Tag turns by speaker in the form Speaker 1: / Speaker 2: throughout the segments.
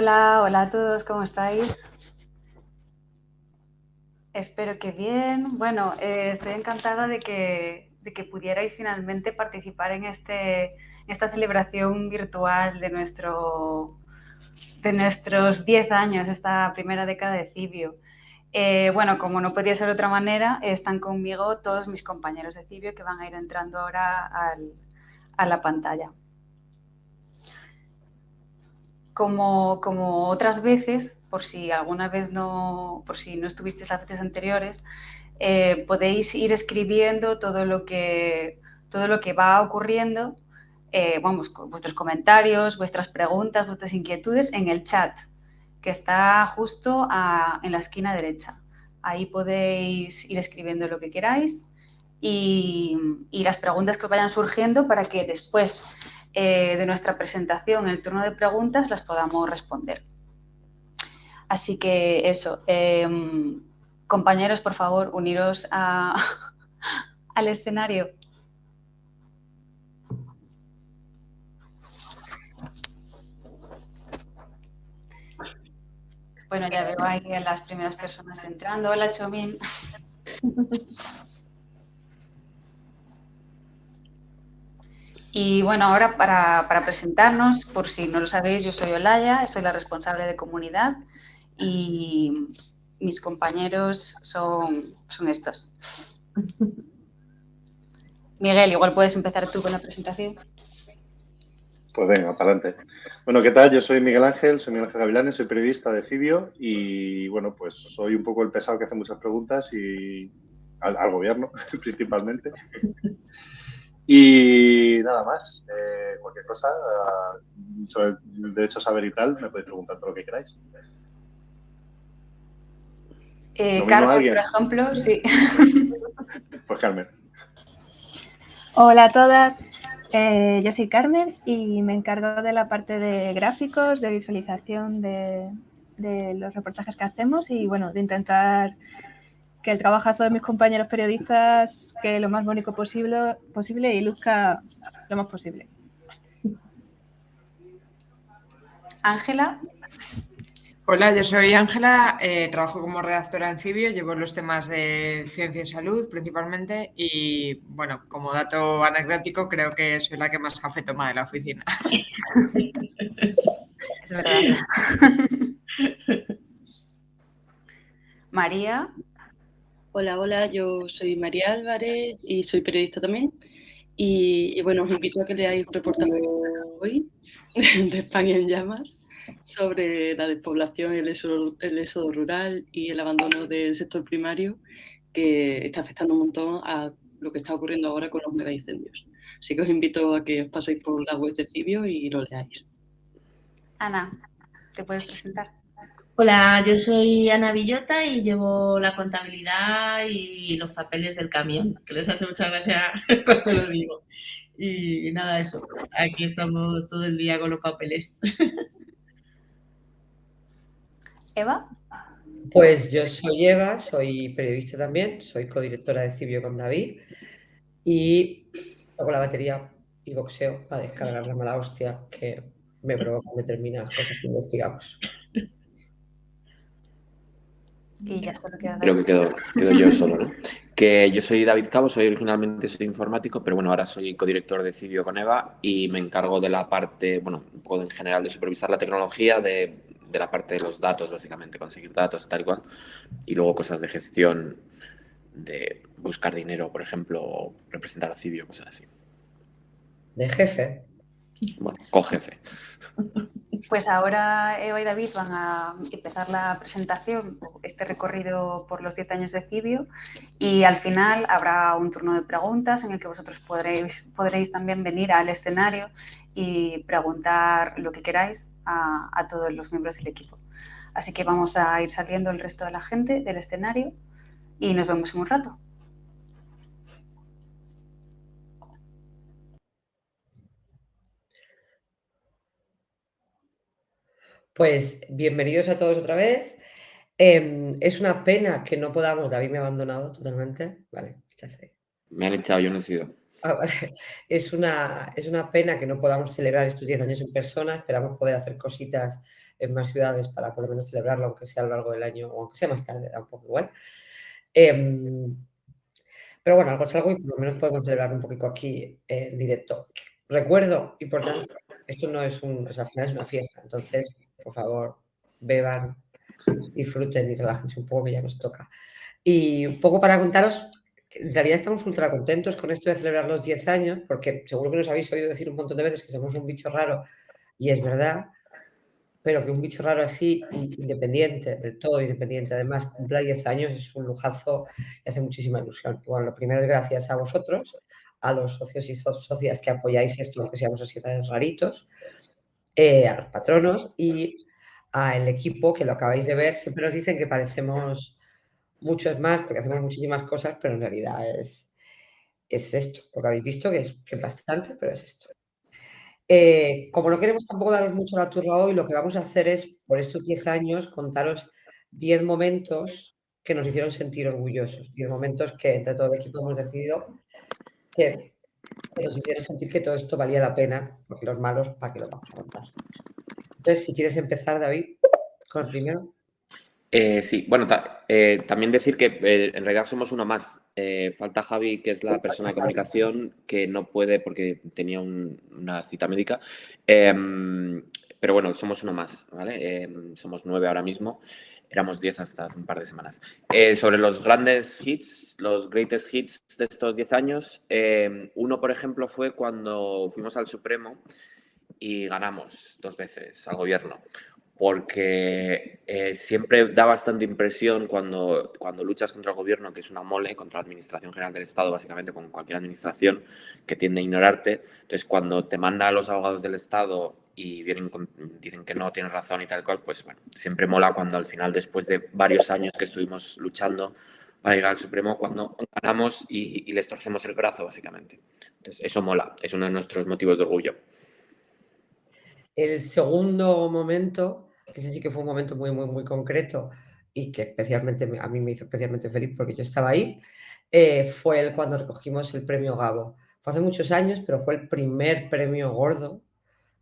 Speaker 1: Hola, hola a todos, ¿cómo estáis? Espero que bien. Bueno, eh, estoy encantada de que, de que, pudierais finalmente participar en, este, esta celebración virtual de, nuestro, de nuestros 10 años, esta primera década de Cibio. Eh, bueno, como no podía ser de otra manera, están conmigo todos mis compañeros de Cibio que van a ir entrando ahora a la pantalla. Como, como, otras veces, por si alguna vez no, por si no estuvisteis las veces anteriores, eh, podéis ir escribiendo todo lo que, todo lo que va ocurriendo, eh, vamos, vuestros comentarios, vuestras preguntas, vuestras inquietudes en el chat, que está justo a, en la esquina derecha. Ahí podéis ir escribiendo lo que queráis y, y las preguntas que os vayan surgiendo para que después eh, de nuestra presentación, el turno de preguntas, las podamos responder. Así que eso, eh, compañeros, por favor, uniros a, al escenario. Bueno, ya veo ahí a las primeras personas entrando. Hola, Chomín. Y bueno, ahora para, para, presentarnos, por si no lo sabéis, yo soy Olaya, soy la responsable de comunidad y mis compañeros son, son estos. Miguel, igual puedes empezar tú con la presentación.
Speaker 2: Pues venga, para adelante. Bueno, ¿qué tal? Yo soy Miguel Ángel, soy Miguel Ángel Gavilanes, soy periodista de Cibio y bueno, pues soy un poco el pesado que hace muchas preguntas y al, al gobierno principalmente. Y nada más, eh, cualquier cosa sobre el derecho a saber y tal, me podéis preguntar todo lo que queráis.
Speaker 1: Eh, Carmen, por ejemplo, sí.
Speaker 2: Pues Carmen.
Speaker 3: Hola a todas, eh, yo soy Carmen y me encargo de la parte de gráficos, de visualización de, de los reportajes que hacemos y bueno, de intentar que el trabajazo de mis compañeros periodistas quede lo más bonito posible, posible y luzca lo más posible.
Speaker 1: Ángela.
Speaker 4: Hola, yo soy Ángela, eh, trabajo como redactora en Cibio, llevo los temas de ciencia y salud principalmente y, bueno, como dato anecdótico, creo que soy la que más café toma de la oficina.
Speaker 1: es verdad. María.
Speaker 5: Hola, hola, yo soy María Álvarez y soy periodista también. Y, bueno, os invito a que leáis un reportaje hoy de España en llamas sobre la despoblación, el éxodo, el éxodo rural y el abandono del sector primario que está afectando un montón a lo que está ocurriendo ahora con los megaincendios. Así que os invito a que os paséis por la web de Cibio y lo leáis.
Speaker 1: Ana, ¿te puedes presentar?
Speaker 6: Hola, yo soy Ana Villota y llevo la contabilidad y los papeles del camión, que les hace mucha gracia cuando lo digo. Y nada, eso, aquí estamos todo el día con los papeles.
Speaker 1: ¿Eva?
Speaker 7: Pues yo soy Eva, soy periodista también, soy codirectora de Cibio con David y hago la batería y boxeo para descargar la mala hostia que me provocan determinadas cosas que investigamos.
Speaker 1: Y ya solo queda
Speaker 8: Creo que quedo, quedo yo solo, ¿no? Que yo soy David Cabo, soy originalmente soy informático, pero bueno, ahora soy codirector de Cibio con Eva y me encargo de la parte, bueno, un poco en general de supervisar la tecnología, de, de la parte de los datos, básicamente, conseguir datos, tal y cual, y luego cosas de gestión, de buscar dinero, por ejemplo, o representar a Cibio, cosas así.
Speaker 7: De jefe.
Speaker 8: Bueno, co-jefe.
Speaker 1: Pues ahora Eva y David van a empezar la presentación, este recorrido por los 10 años de Cibio y al final habrá un turno de preguntas en el que vosotros podréis, podréis también venir al escenario y preguntar lo que queráis a, a todos los miembros del equipo. Así que vamos a ir saliendo el resto de la gente del escenario y nos vemos en un rato.
Speaker 7: Pues bienvenidos a todos otra vez. Eh, es una pena que no podamos, David me ha abandonado totalmente, vale, estás ahí.
Speaker 8: Me han echado, yo no he sido.
Speaker 7: Ah, vale. es, una, es una pena que no podamos celebrar estos 10 años en persona, esperamos poder hacer cositas en más ciudades para por lo menos celebrarlo, aunque sea a lo largo del año o aunque sea más tarde, da un poco igual. Em, pero bueno, algo es algo y por lo menos podemos celebrar un poquito aquí en directo. Recuerdo, importante, esto no es un, o sea, al final es una fiesta, entonces, por favor, beban, disfruten y relájense un poco que ya nos toca. Y un poco para contaros, en realidad estamos ultra contentos con esto de celebrar los 10 años, porque seguro que nos habéis oído decir un montón de veces que somos un bicho raro, y es verdad, pero que un bicho raro así, independiente, del todo independiente, además cumpla 10 años, es un lujazo y hace muchísima ilusión. Bueno, lo primero es gracias a vosotros, a los socios y socias que apoyáis esto, aunque seamos así raritos, eh, a los patronos y al equipo que lo acabáis de ver. Siempre nos dicen que parecemos muchos más porque hacemos muchísimas cosas, pero en realidad es, es esto, lo que habéis visto, que es, bastante, pero es esto. Eh, como no queremos tampoco daros mucho la turra hoy, lo que vamos a hacer es, por estos 10 años, contaros 10 momentos que nos hicieron sentir orgullosos, 10 momentos que entre todo el equipo hemos decidido que, nos hicieron sentir que todo esto valía la pena, porque los malos, ¿para qué lo vamos a contar? Entonces, si quieres empezar, David, con el primero.
Speaker 8: Eh, sí, bueno, eh, también decir que eh, en realidad somos uno más. falta Javi, que es la persona de comunicación, que no puede porque tenía una cita médica. Em, pero bueno, somos uno más, ¿vale? Em, somos nueve ahora mismo. Éramos diez hasta hace un par de semanas. sobre los grandes hits, los greatest hits de estos diez años, em, uno, por ejemplo, fue cuando fuimos al Supremo y ganamos dos veces al gobierno porque eh, siempre da bastante impresión cuando, cuando luchas contra el gobierno, que es una mole, contra la Administración General del Estado, básicamente con cualquier administración que tiende a ignorarte. Entonces, cuando te manda a los abogados del Estado y vienen dicen que no tienes razón y tal cual, pues bueno, siempre mola cuando al final, después de varios años que estuvimos luchando para llegar al Supremo, cuando ganamos y, y les torcemos el brazo, básicamente. Entonces, eso mola, es uno de nuestros motivos de orgullo.
Speaker 7: El segundo momento que ese sí que fue un momento muy, muy, muy concreto y que especialmente a mí me hizo especialmente feliz porque yo estaba ahí, eh, fue el cuando recogimos el premio Gabo. Fue hace muchos años, pero fue el primer premio gordo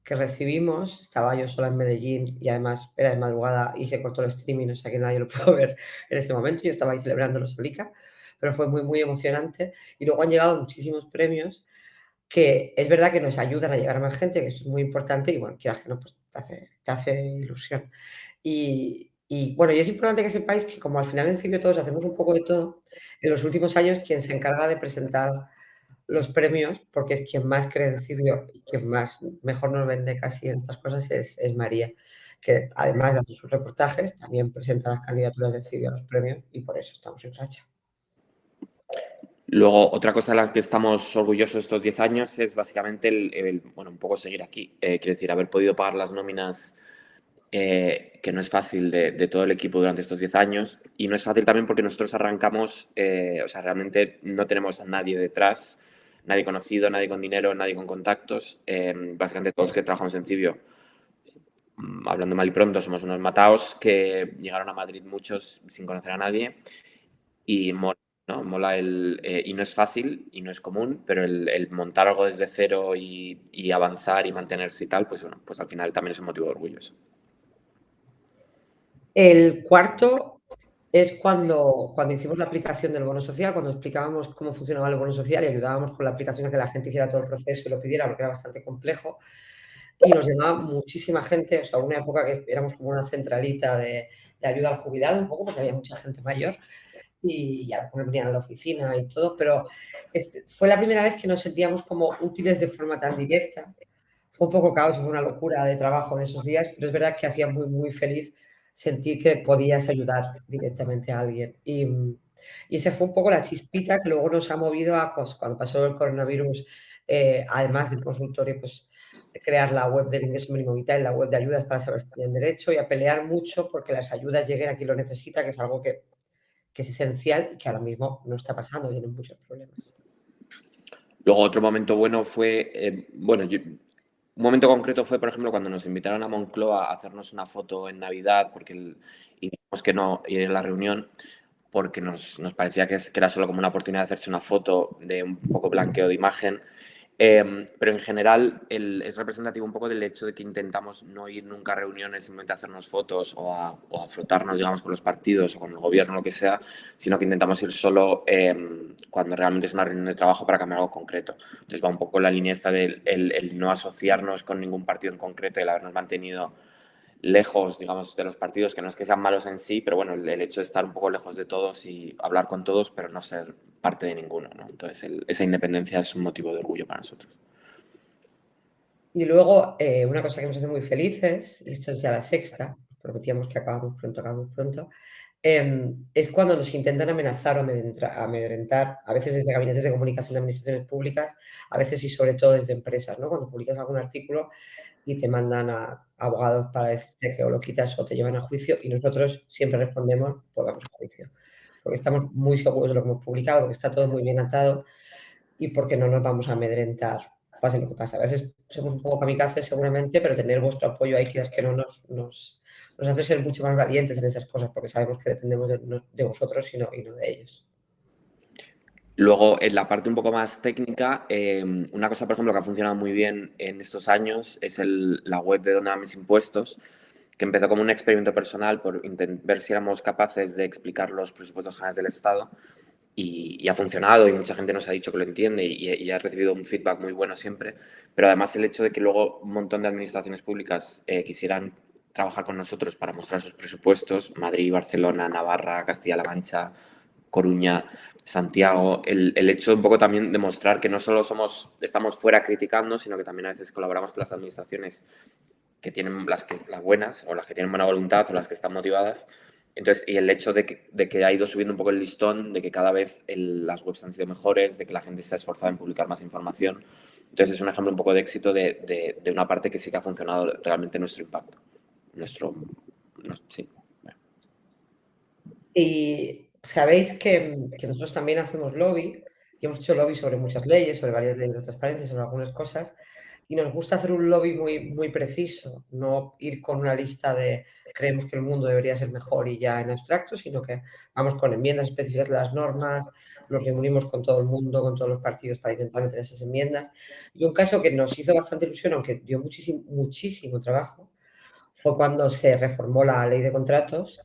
Speaker 7: que recibimos. Estaba yo sola en Medellín y además era de madrugada y se cortó el streaming, o sea que nadie lo pudo ver en ese momento. Yo estaba ahí celebrándolo solica, pero fue muy, muy emocionante. Y luego han llegado muchísimos premios que es verdad que nos ayudan a llegar a más gente, que eso es muy importante y bueno, quieras que no, pues te hace, ilusión. Y, bueno, y es importante que sepáis que como al final en Cibio todos hacemos un poco de todo, en los últimos años quien se encarga de presentar los premios, porque es quien más cree en Cibio y quien más mejor nos vende casi en estas cosas, es, María, que además de hacer sus reportajes, también presenta las candidaturas de Cibio a los premios y por eso estamos en racha.
Speaker 8: Luego, otra cosa de la que estamos orgullosos estos 10 años es básicamente el, bueno, un poco seguir aquí. Eh, quiero decir, haber podido pagar las nóminas, eh, que no es fácil, de, todo el equipo durante estos 10 años. Y no es fácil también porque nosotros arrancamos, eh, o sea, realmente no tenemos a nadie detrás, nadie conocido, nadie con dinero, nadie con contactos. básicamente todos los que trabajamos en Cibio, mm, hablando mal y pronto, somos unos mataos que llegaron a Madrid muchos sin conocer a nadie. Y ¿no? Mola el, eh, y no es fácil y no es común, pero el, montar algo desde cero y, avanzar y mantenerse y tal, pues bueno, pues al final también es un motivo de orgullo.
Speaker 7: El cuarto es cuando, cuando hicimos la aplicación del bono social, cuando explicábamos cómo funcionaba el bono social y ayudábamos con la aplicación a que la gente hiciera todo el proceso y lo pidiera, porque era bastante complejo. Y nos llamaba muchísima gente, o sea, una época que éramos como una centralita de, de ayuda al jubilado, un poco, porque había mucha gente mayor y ya me venían a la oficina y todo, pero este, fue la primera vez que nos sentíamos como útiles de forma tan directa. Fue un poco caos, fue una locura de trabajo en esos días, pero es verdad que hacía muy, muy feliz sentir que podías ayudar directamente a alguien. Y, y esa fue un poco la chispita que luego nos ha movido a, pues, cuando pasó el coronavirus, eh, además del consultorio, pues crear la web del ingreso mínimo vital, la web de ayudas para saber si tienen derecho y a pelear mucho porque las ayudas lleguen a quien lo necesita, que es algo que que es esencial y que ahora mismo no está pasando, tienen muchos problemas.
Speaker 8: Luego otro momento bueno fue, eh, bueno, un momento concreto fue, por ejemplo, cuando nos invitaron a Moncloa a hacernos una foto en Navidad, porque dijimos que no ir a la reunión, porque nos, parecía que, era solo como una oportunidad de hacerse una foto de un poco blanqueo de imagen. Em, pero en general es representativo un poco del hecho de que intentamos no ir nunca a reuniones simplemente a hacernos fotos o a, frotarnos, digamos, con los partidos o con el gobierno, lo que sea, sino que intentamos ir solo em, cuando realmente es una reunión de trabajo para cambiar algo concreto. Entonces va un poco la línea esta del el, no asociarnos con ningún partido en concreto y el habernos mantenido lejos, digamos, de los partidos, que no es que sean malos en sí, pero bueno, el, hecho de estar un poco lejos de todos y hablar con todos, pero no ser parte de ninguno, ¿no? Entonces, esa independencia es un motivo de orgullo para nosotros.
Speaker 7: Y luego, eh, una cosa que nos hace muy felices, y esta es ya la sexta, prometíamos que acabamos pronto, acabamos pronto, em, es cuando nos intentan amenazar o amedrentar, a veces desde gabinetes de comunicación de administraciones públicas, a veces y sobre todo desde empresas, ¿no? Cuando publicas algún artículo y te mandan a abogados para decirte que o lo quitas o te llevan a juicio y nosotros siempre respondemos, pues vamos a juicio. Porque estamos muy seguros de lo que hemos publicado, porque está todo muy bien atado y porque no nos vamos a amedrentar, pase lo que pase. A veces somos un poco kamikazes seguramente, pero tener vuestro apoyo ahí, quieras que no, nos, nos, nos, hace ser mucho más valientes en esas cosas, porque sabemos que dependemos de, de vosotros y no, y no de ellos.
Speaker 8: Luego, en la parte un poco más técnica, em, una cosa, por ejemplo, que ha funcionado muy bien en estos años es la web de Dónde van mis impuestos, que empezó como un experimento personal por ver si éramos capaces de explicar los presupuestos generales del Estado y, ha funcionado y mucha gente nos ha dicho que lo entiende y, ha recibido un feedback muy bueno siempre, pero además el hecho de que luego un montón de administraciones públicas eh, quisieran trabajar con nosotros para mostrar sus presupuestos, Madrid, Barcelona, Navarra, Castilla-La Mancha, Coruña, Santiago, el, hecho un poco también de mostrar que no solo somos, estamos fuera criticando, sino que también a veces colaboramos con las administraciones que tienen las, que, las buenas o las que tienen buena voluntad o las que están motivadas. Entonces, y el hecho de que, de que ha ido subiendo un poco el listón, de que cada vez las webs han sido mejores, de que la gente se ha esforzado en publicar más información. Entonces, es un ejemplo un poco de éxito de, de, una parte que sí que ha funcionado realmente nuestro impacto. Nuestro, sí.
Speaker 7: Y sabéis que, nosotros también hacemos lobby y hemos hecho lobby sobre muchas leyes, sobre varias leyes de transparencia, sobre algunas cosas, y nos gusta hacer un lobby muy, muy preciso, no ir con una lista de creemos que el mundo debería ser mejor y ya en abstracto, sino que vamos con enmiendas específicas de las normas, nos reunimos con todo el mundo, con todos los partidos para intentar meter esas enmiendas. Y un caso que nos hizo bastante ilusión, aunque dio muchísimo, muchísimo trabajo, fue cuando se reformó la ley de contratos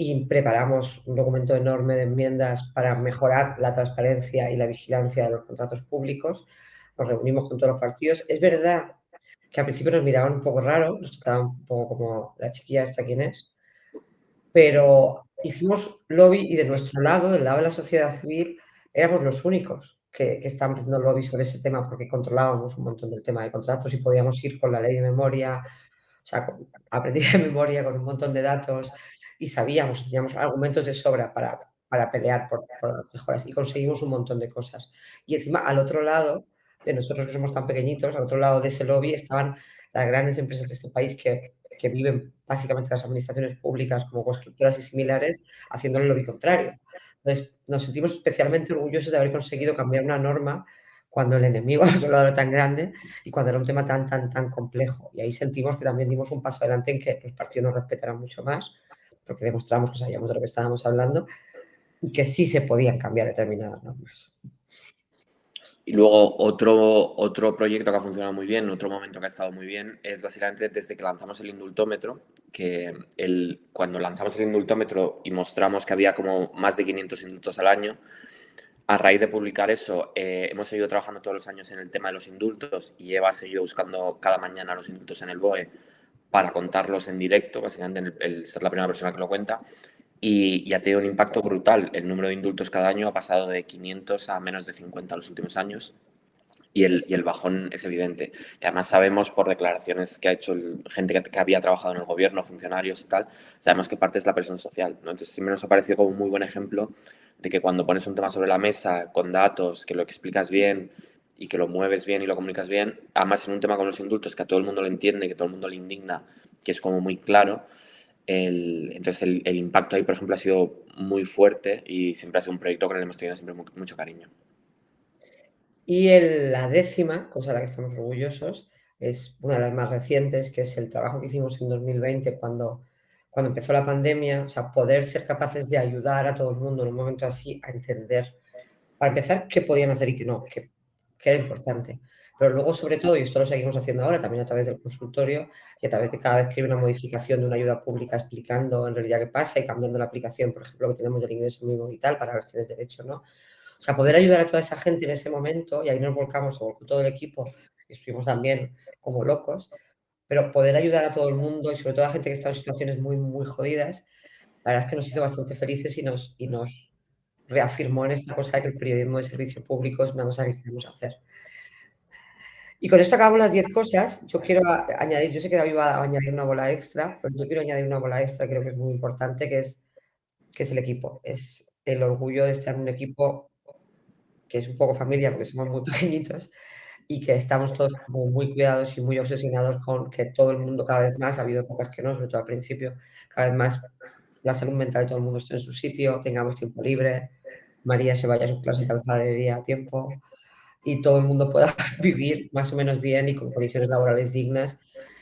Speaker 7: y preparamos un documento enorme de enmiendas para mejorar la transparencia y la vigilancia de los contratos públicos. Nos reunimos con todos los partidos. Es verdad que al principio nos miraban un poco raro, nos trataban un poco como la chiquilla esta quién es, pero hicimos lobby y de nuestro lado, del lado de la sociedad civil, éramos los únicos que, que estábamos haciendo lobby sobre ese tema porque controlábamos un montón del tema de contratos y podíamos ir con la ley de memoria, o sea, aprendí de memoria con un montón de datos y sabíamos, teníamos argumentos de sobra para, para pelear por, las mejoras y conseguimos un montón de cosas. Y encima, al otro lado, de nosotros que somos tan pequeñitos, al otro lado de ese lobby estaban las grandes empresas de este país que, que viven básicamente las administraciones públicas como constructoras y similares, haciendo el lobby contrario. Entonces, nos sentimos especialmente orgullosos de haber conseguido cambiar una norma cuando el enemigo al otro lado era tan grande y cuando era un tema tan, tan, tan complejo. Y ahí sentimos que también dimos un paso adelante en que los partidos nos respetaran mucho más porque demostramos que sabíamos de lo que estábamos hablando y que sí se podían cambiar determinadas normas.
Speaker 8: Y luego otro, otro proyecto que ha funcionado muy bien, otro momento que ha estado muy bien, es básicamente desde que lanzamos el indultómetro, que el, cuando lanzamos el indultómetro y mostramos que había como más de 500 indultos al año, a raíz de publicar eso, eh, hemos seguido trabajando todos los años en el tema de los indultos y Eva ha seguido buscando cada mañana los indultos en el BOE para contarlos en directo, básicamente el, ser la primera persona que lo cuenta, y, ha tenido un impacto brutal. El número de indultos cada año ha pasado de 500 a menos de 50 en los últimos años, y el, y el bajón es evidente. Y además sabemos por declaraciones que ha hecho gente que, había trabajado en el gobierno, funcionarios y tal, sabemos que parte es la presión social. ¿no? Entonces me nos ha parecido como un muy buen ejemplo de que cuando pones un tema sobre la mesa con datos, que lo explicas bien, y que lo mueves bien y lo comunicas bien, además en un tema con los indultos que a todo el mundo le entiende, que todo el mundo le indigna, que es como muy claro, el, entonces el, impacto ahí, por ejemplo, ha sido muy fuerte y siempre ha sido un proyecto que le hemos tenido siempre mucho cariño.
Speaker 7: Y el, la décima, cosa de la que estamos orgullosos, es una de las más recientes, que es el trabajo que hicimos en 2020 cuando, cuando empezó la pandemia, o sea, poder ser capaces de ayudar a todo el mundo en un momento así a entender, para empezar, qué podían hacer y qué no, que era importante. Pero luego, sobre todo, y esto lo seguimos haciendo ahora también a través del consultorio y a través de cada vez que hay una modificación de una ayuda pública explicando en realidad qué pasa y cambiando la aplicación, por ejemplo, que tenemos del ingreso mínimo vital para los que tienes derecho, ¿no? O sea, poder ayudar a toda esa gente en ese momento, y ahí nos volcamos con todo el equipo, y estuvimos también como locos, pero poder ayudar a todo el mundo y sobre todo a gente que está en situaciones muy, muy jodidas, la verdad es que nos hizo bastante felices y nos, y nos reafirmó en esta cosa que el periodismo de servicio público es una cosa que queremos hacer. Y con esto acabamos las 10 cosas. Yo quiero añadir, yo sé que David va a añadir una bola extra, pero yo quiero añadir una bola extra, creo que es muy importante, que es, que es el equipo. Es el orgullo de estar en un equipo que es un poco familia, porque somos muy pequeñitos, y que estamos todos muy cuidados y muy obsesionados con que todo el mundo cada vez más, ha habido pocas que no, sobre todo al principio, cada vez más la salud mental de todo el mundo esté en su sitio, tengamos tiempo libre, María se vaya a su clase de calzadería a tiempo y todo el mundo pueda vivir más o menos bien y con condiciones laborales dignas,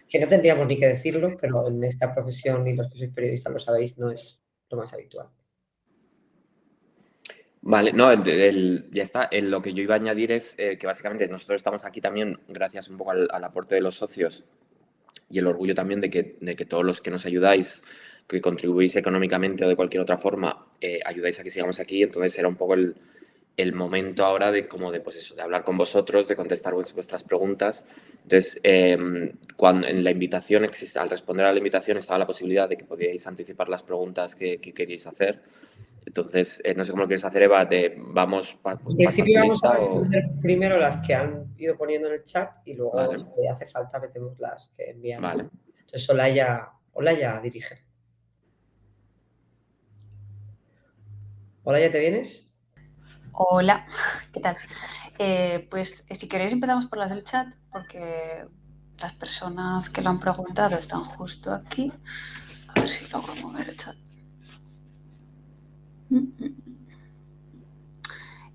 Speaker 7: que no tendríamos ni que decirlo, pero en esta profesión y los que sois periodistas lo sabéis, no es lo más habitual.
Speaker 8: Vale, no, ya está. lo que yo iba a añadir es eh, que básicamente nosotros estamos aquí también gracias un poco al, aporte de los socios y el orgullo también de que, de que, todos los que nos ayudáis, que contribuís económicamente o de cualquier otra forma, eh, ayudáis a que sigamos aquí. Entonces era un poco el, el, momento ahora de como de, pues eso, de hablar con vosotros, de contestar vuestras preguntas. Entonces, em, cuando en la invitación, existe, al responder a la invitación estaba la posibilidad de que podíais anticipar las preguntas que, que queríais hacer. Entonces, eh, no sé cómo lo quieres hacer, Eva, de vamos
Speaker 7: para En principio vamos a responder primero las que han ido poniendo en el chat y luego, si hace falta, metemos las que envían. Vale. Entonces, Olaya, Olaya dirige. Olaya, ¿te vienes?
Speaker 1: Hola, ¿qué tal? Eh, pues si queréis empezamos por las del chat, porque las personas que lo han preguntado están justo aquí. A ver si logro mover el chat.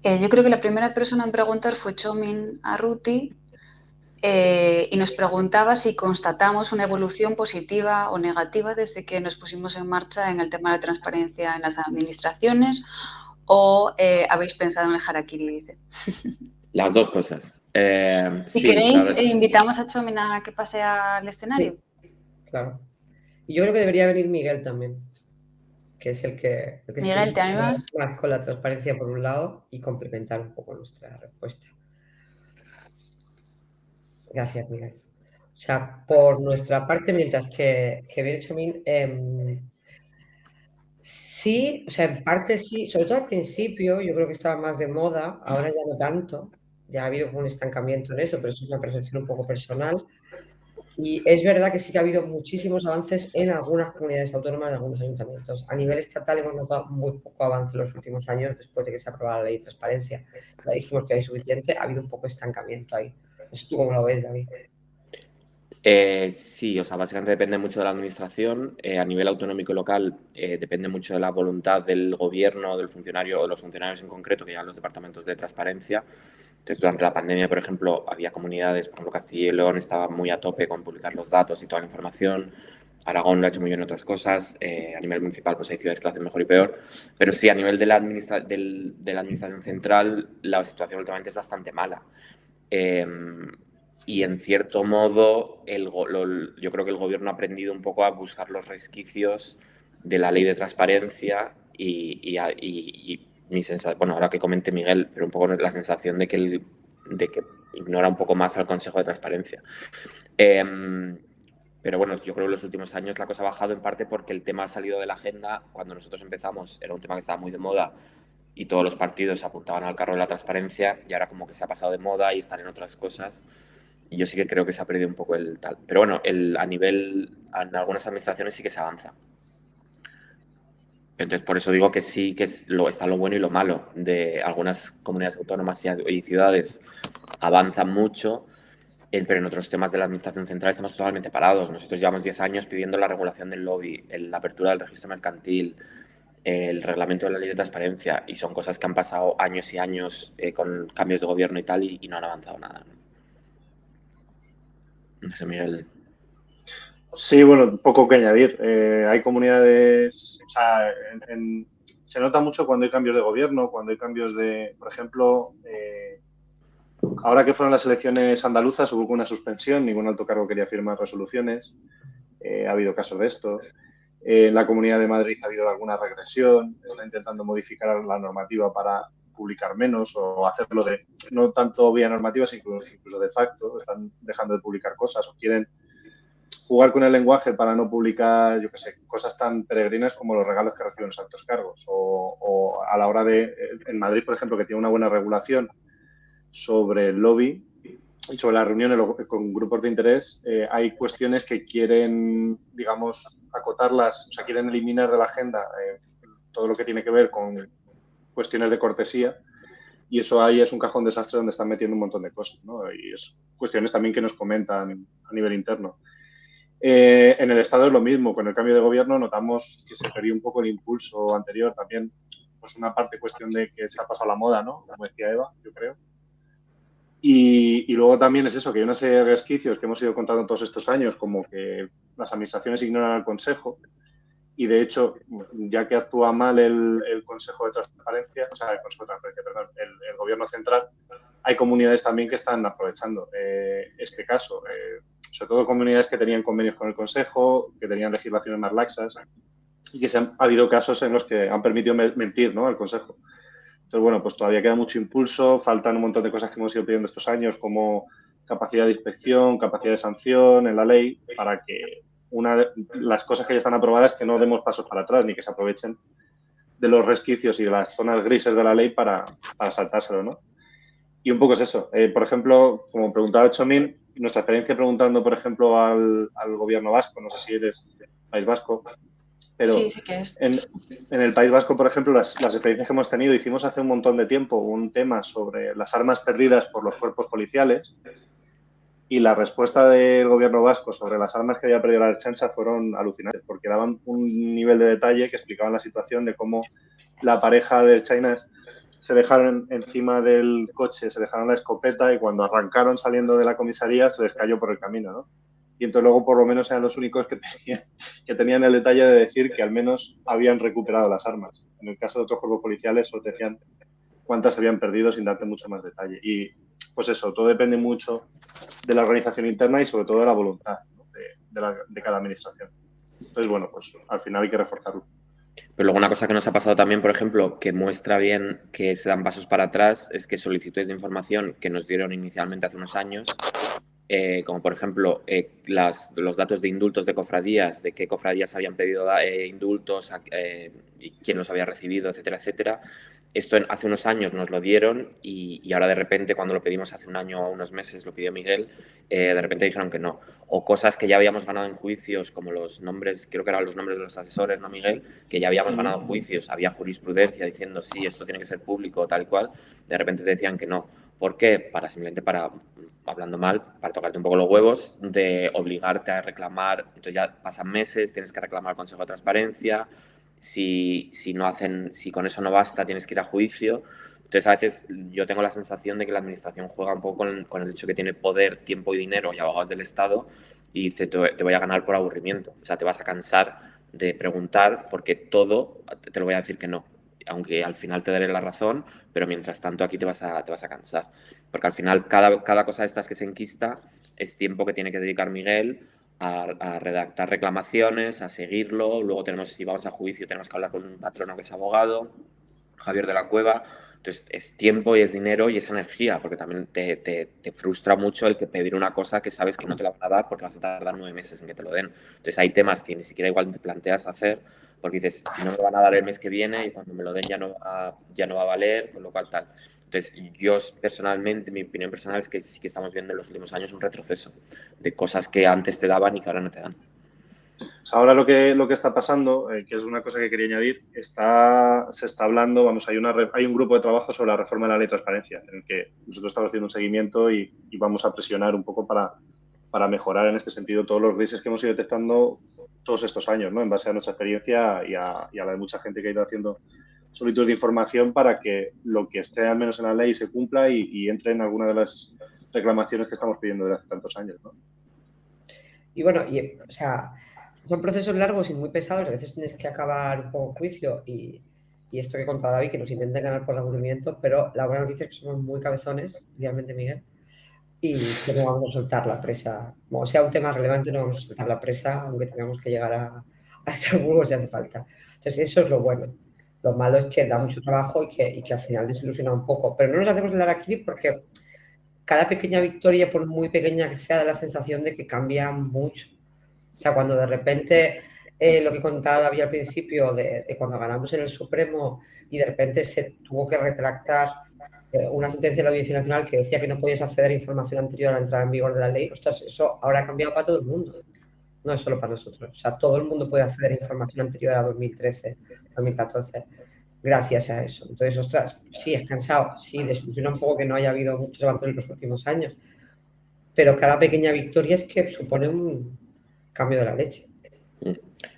Speaker 1: Eh, yo creo que la primera persona en preguntar fue Chomin Arruti eh, y nos preguntaba si constatamos una evolución positiva o negativa desde que nos pusimos en marcha en el tema de transparencia en las administraciones o eh, habéis pensado en el harakiri,
Speaker 8: Las dos cosas.
Speaker 1: si queréis, invitamos a Chomin a que pase al escenario.
Speaker 7: Claro. Y yo creo que debería venir Miguel también que es el que, el que
Speaker 1: Miguel, ¿te
Speaker 7: más con la transparencia por un lado y complementar un poco nuestra respuesta. Gracias, Miguel. O sea, por nuestra parte, mientras que, que viene Chomín, em, sí, o sea, en parte sí, sobre todo al principio, yo creo que estaba más de moda, ahora ya no tanto, ya ha habido como un estancamiento en eso, pero eso es una percepción un poco personal. Y es verdad que sí que ha habido muchísimos avances en algunas comunidades autónomas, en algunos ayuntamientos. A nivel estatal hemos notado muy poco avance en los últimos años después de que se aprobara la ley de transparencia. Ya dijimos que hay suficiente, ha habido un poco de estancamiento ahí. Sé tú cómo lo ves, David.
Speaker 8: Eh, sí, o sea, básicamente depende mucho de la administración. Eh, a nivel autonómico y local eh, depende mucho de la voluntad del gobierno, del funcionario o de los funcionarios en concreto que llevan los departamentos de transparencia. Entonces, durante la pandemia, por ejemplo, había comunidades, por ejemplo, Castilla y León estaba muy a tope con publicar los datos y toda la información. Aragón lo ha hecho muy bien en otras cosas. a nivel municipal, pues hay ciudades que lo hacen mejor y peor. Pero sí, a nivel de la, de la administración central, la situación últimamente es bastante mala. Em, y en cierto modo el, yo creo que el gobierno ha aprendido un poco a buscar los resquicios de la ley de transparencia y, y, mi sensación, bueno, ahora que comente Miguel, pero un poco la sensación de que, de que ignora un poco más al Consejo de Transparencia. Em, pero bueno, yo creo que en los últimos años la cosa ha bajado en parte porque el tema ha salido de la agenda. Cuando nosotros empezamos era un tema que estaba muy de moda y todos los partidos apuntaban al carro de la transparencia y ahora como que se ha pasado de moda y están en otras cosas y yo sí que creo que se ha perdido un poco el tal. Pero bueno, el, a nivel, en algunas administraciones sí que se avanza. Entonces, por eso digo que sí que es lo, está lo bueno y lo malo de algunas comunidades autónomas y, ciudades avanzan mucho, pero en otros temas de la administración central estamos totalmente parados. Nosotros llevamos 10 años pidiendo la regulación del lobby, la apertura del registro mercantil, el reglamento de la ley de transparencia, y son cosas que han pasado años y años eh, con cambios de gobierno y tal, y, no han avanzado nada. No Miguel.
Speaker 2: Sí, bueno, poco que añadir. Eh, hay comunidades, o sea, se nota mucho cuando hay cambios de gobierno, cuando hay cambios de, por ejemplo, eh, ahora que fueron las elecciones andaluzas hubo una suspensión, ningún alto cargo quería firmar resoluciones, ha habido casos de esto. Eh, en la Comunidad de Madrid ha habido alguna regresión, está intentando modificar la normativa para publicar menos o hacerlo de, no tanto vía normativa, sino incluso de facto, están dejando de publicar cosas o quieren jugar con el lenguaje para no publicar, yo qué sé, cosas tan peregrinas como los regalos que reciben los altos cargos. O, a la hora de, en Madrid, por ejemplo, que tiene una buena regulación sobre el lobby y sobre las reuniones con grupos de interés, eh, hay cuestiones que quieren, digamos, acotarlas, o sea, quieren eliminar de la agenda eh, todo lo que tiene que ver con cuestiones de cortesía y eso ahí es un cajón desastre donde están metiendo un montón de cosas, ¿no? Y es cuestiones también que nos comentan a nivel interno. Eh, en el Estado es lo mismo, con el cambio de gobierno notamos que se perdió un poco el impulso anterior también, pues una parte cuestión de que se ha pasado la moda, ¿no? Como decía Eva, yo creo. Y, luego también es eso, que hay una serie de resquicios que hemos ido contando todos estos años, como que las administraciones ignoran al Consejo, y de hecho, ya que actúa mal el, Consejo de Transparencia, o sea, el Consejo de Transparencia, perdón, el, Gobierno Central, hay comunidades también que están aprovechando eh, este caso. Eh, sobre todo comunidades que tenían convenios con el Consejo, que tenían legislaciones más laxas y que se han, ha habido casos en los que han permitido mentir ¿no? al Consejo. Entonces, bueno, pues todavía queda mucho impulso, faltan un montón de cosas que hemos ido pidiendo estos años, como capacidad de inspección, capacidad de sanción en la ley, para que una de las cosas que ya están aprobadas que no demos pasos para atrás ni que se aprovechen de los resquicios y de las zonas grises de la ley para, para saltárselo, ¿no? Y un poco es eso. Eh, por ejemplo, como preguntaba Chomín, nuestra experiencia preguntando, por ejemplo, al, gobierno vasco, no sé si eres País Vasco, pero En, el País Vasco, por ejemplo, las, experiencias que hemos tenido, hicimos hace un montón de tiempo un tema sobre las armas perdidas por los cuerpos policiales y la respuesta del gobierno vasco sobre las armas que había perdido la defensa fueron alucinantes, porque daban un nivel de detalle que explicaban la situación de cómo la pareja del China se dejaron encima del coche, se dejaron la escopeta y cuando arrancaron saliendo de la comisaría se les cayó por el camino, ¿no? Y entonces luego por lo menos eran los únicos que tenían, que tenían el detalle de decir que al menos habían recuperado las armas. En el caso de otros cuerpos policiales solo decían cuántas habían perdido sin darte mucho más detalle. Y pues eso, todo depende mucho de la organización interna y sobre todo de la voluntad de cada administración. Entonces, bueno, pues al final hay que reforzarlo.
Speaker 8: Pero luego una cosa que nos ha pasado también, por ejemplo, que muestra bien que se dan pasos para atrás, es que solicitudes de información que nos dieron inicialmente hace unos años, eh, como por ejemplo eh, los datos de indultos de cofradías, de qué cofradías habían pedido eh, indultos, y quién los había recibido, etcétera, etcétera, esto hace unos años nos lo dieron y, ahora de repente cuando lo pedimos hace un año o unos meses, lo pidió Miguel, de repente dijeron que no. O cosas que ya habíamos ganado en juicios, como los nombres, creo que eran los nombres de los asesores, ¿no, Miguel? Que ya habíamos ganado en juicios, había jurisprudencia diciendo sí, esto tiene que ser público, tal cual, de repente te decían que no. ¿Por qué? Para simplemente para, hablando mal, para tocarte un poco los huevos, de obligarte a reclamar, entonces ya pasan meses, tienes que reclamar al Consejo de Transparencia, si, si, no hacen, si con eso no basta, tienes que ir a juicio. Entonces, a veces yo tengo la sensación de que la administración juega un poco con, el hecho que tiene poder, tiempo y dinero y abogados del Estado y dice, te, voy a ganar por aburrimiento. O sea, te vas a cansar de preguntar porque todo te lo voy a decir que no. Aunque al final te daré la razón, pero mientras tanto aquí te vas a, te vas a cansar. Porque al final cada, cada cosa de estas que se enquista es tiempo que tiene que dedicar Miguel a, redactar reclamaciones, a seguirlo. Luego tenemos, si vamos a juicio, tenemos que hablar con un patrono que es abogado, Javier de la Cueva. Entonces, es tiempo y es dinero y es energía, porque también te, te, frustra mucho el que pedir una cosa que sabes que no te la van a dar porque vas a tardar nueve meses en que te lo den. Entonces, hay temas que ni siquiera igual te planteas hacer porque dices, si no me van a dar el mes que viene y cuando me lo den ya no va, ya no va a valer, con lo cual tal. Entonces, yo personalmente, mi opinión personal es que sí que estamos viendo en los últimos años un retroceso de cosas que antes te daban y que ahora no te dan.
Speaker 2: Ahora lo que, lo que está pasando, eh, que es una cosa que quería añadir, está, se está hablando, vamos, hay, una, hay un grupo de trabajo sobre la reforma de la ley de transparencia, en el que nosotros estamos haciendo un seguimiento y, vamos a presionar un poco para, para mejorar en este sentido todos los grises que hemos ido detectando todos estos años, ¿no? En base a nuestra experiencia y a, y la de mucha gente que ha ido haciendo solicitud de información para que lo que esté al menos en la ley se cumpla y, entre en alguna de las reclamaciones que estamos pidiendo desde hace tantos años. ¿no?
Speaker 7: Y bueno, y, o sea, son procesos largos y muy pesados, a veces tienes que acabar un poco juicio y y esto que contaba David, que nos intenten ganar por aburrimiento, pero la buena noticia es que somos muy cabezones, idealmente Miguel, y que no vamos a soltar la presa. Como sea un tema relevante, no vamos a soltar la presa, aunque tengamos que llegar a, a Estrasburgo si hace falta. Entonces, eso es lo bueno. Lo malo es que da mucho trabajo y que, y que al final desilusiona un poco. Pero no nos hacemos la aquí porque cada pequeña victoria, por muy pequeña que sea, da la sensación de que cambia mucho. O sea, cuando de repente eh, lo que contaba David al principio, de, cuando ganamos en el Supremo y de repente se tuvo que retractar eh, una sentencia de la Audiencia Nacional que decía que no podías acceder a información anterior a la entrada en vigor de la ley, ostras, eso ahora ha cambiado para todo el mundo, no es solo para nosotros. O sea, todo el mundo puede acceder a información anterior a 2013, 2014, gracias a eso. Entonces, ostras, sí, es cansado, sí, desilusiona un poco que no haya habido muchos avances en los últimos años, pero cada pequeña victoria es que supone un cambio de la leche.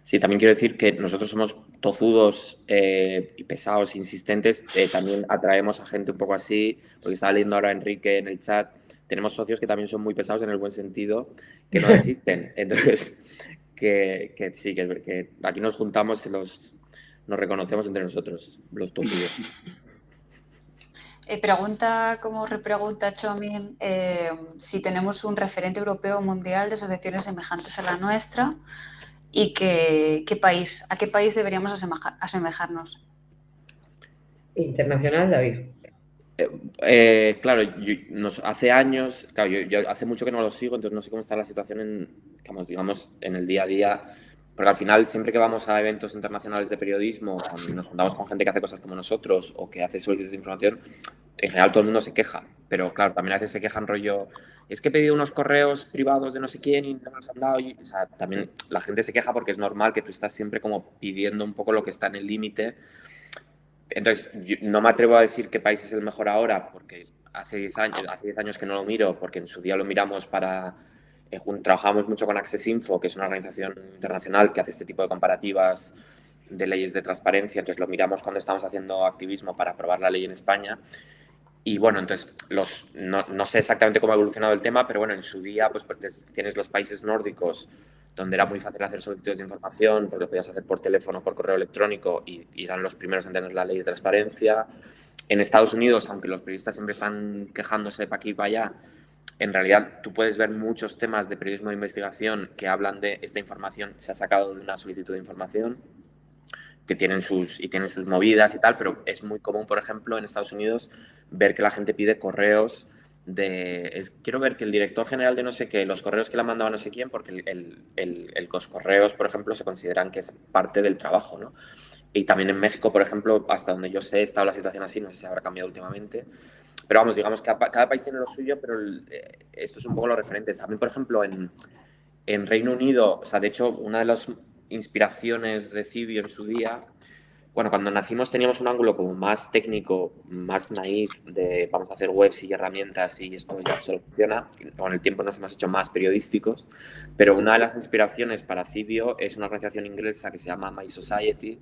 Speaker 8: Sí, también quiero decir que nosotros somos tozudos eh, y pesados, insistentes. Eh, también atraemos a gente un poco así, porque estaba leyendo ahora Enrique en el chat. Tenemos socios que también son muy pesados en el buen sentido, que no existen. Entonces, que, que sí, que, que, aquí nos juntamos y los, nos reconocemos entre nosotros, los tozudos.
Speaker 1: Eh, pregunta como repregunta Chomin eh, si tenemos un referente europeo o mundial de asociaciones semejantes a la nuestra y que, qué país, a qué país deberíamos asemejar, asemejarnos.
Speaker 7: Internacional, David.
Speaker 8: Eh, eh, claro, yo, nos, hace años, claro, yo, yo, hace mucho que no lo sigo, entonces no sé cómo está la situación en, digamos, en el día a día, porque al final siempre que vamos a eventos internacionales de periodismo, nos juntamos con gente que hace cosas como nosotros o que hace solicitudes de información, en general todo el mundo se queja, pero claro, también a veces se quejan rollo, es que he pedido unos correos privados de no sé quién y no me los han dado. Y, o sea, también la gente se queja porque es normal que tú estás siempre como pidiendo un poco lo que está en el límite. Entonces, yo no me atrevo a decir qué país es el mejor ahora, porque hace 10 años, hace 10 años que no lo miro, porque en su día lo miramos para... Eh, trabajamos mucho con Access Info, que es una organización internacional que hace este tipo de comparativas de leyes de transparencia, entonces lo miramos cuando estamos haciendo activismo para aprobar la ley en España y bueno, entonces los, no, no, sé exactamente cómo ha evolucionado el tema, pero bueno, en su día pues, pues tienes los países nórdicos donde era muy fácil hacer solicitudes de información, porque lo podías hacer por teléfono, por correo electrónico y, y eran los primeros en tener la ley de transparencia. En Estados Unidos, aunque los periodistas siempre están quejándose para aquí y para allá, en realidad tú puedes ver muchos temas de periodismo de investigación que hablan de esta información se ha sacado de una solicitud de información que tienen sus, y tienen sus movidas y tal, pero es muy común, por ejemplo, en Estados Unidos ver que la gente pide correos de... Es, quiero ver que el director general de no sé qué, los correos que le ha mandado a no sé quién, porque el, el, el, los correos, por ejemplo, se consideran que es parte del trabajo, ¿no? Y también en México, por ejemplo, hasta donde yo sé, está la situación así, no sé si habrá cambiado últimamente. Pero vamos, digamos que cada país tiene lo suyo, pero eh, esto es un poco los referentes. También, por ejemplo, en, en Reino Unido, o sea, de hecho, una de las inspiraciones de Cibio en su día. Bueno, cuando nacimos teníamos un ángulo como más técnico, más naif, de vamos a hacer webs y herramientas y esto ya solo funciona. Con el tiempo nos hemos hecho más periodísticos, pero una de las inspiraciones para Cibio es una organización inglesa que se llama My Society,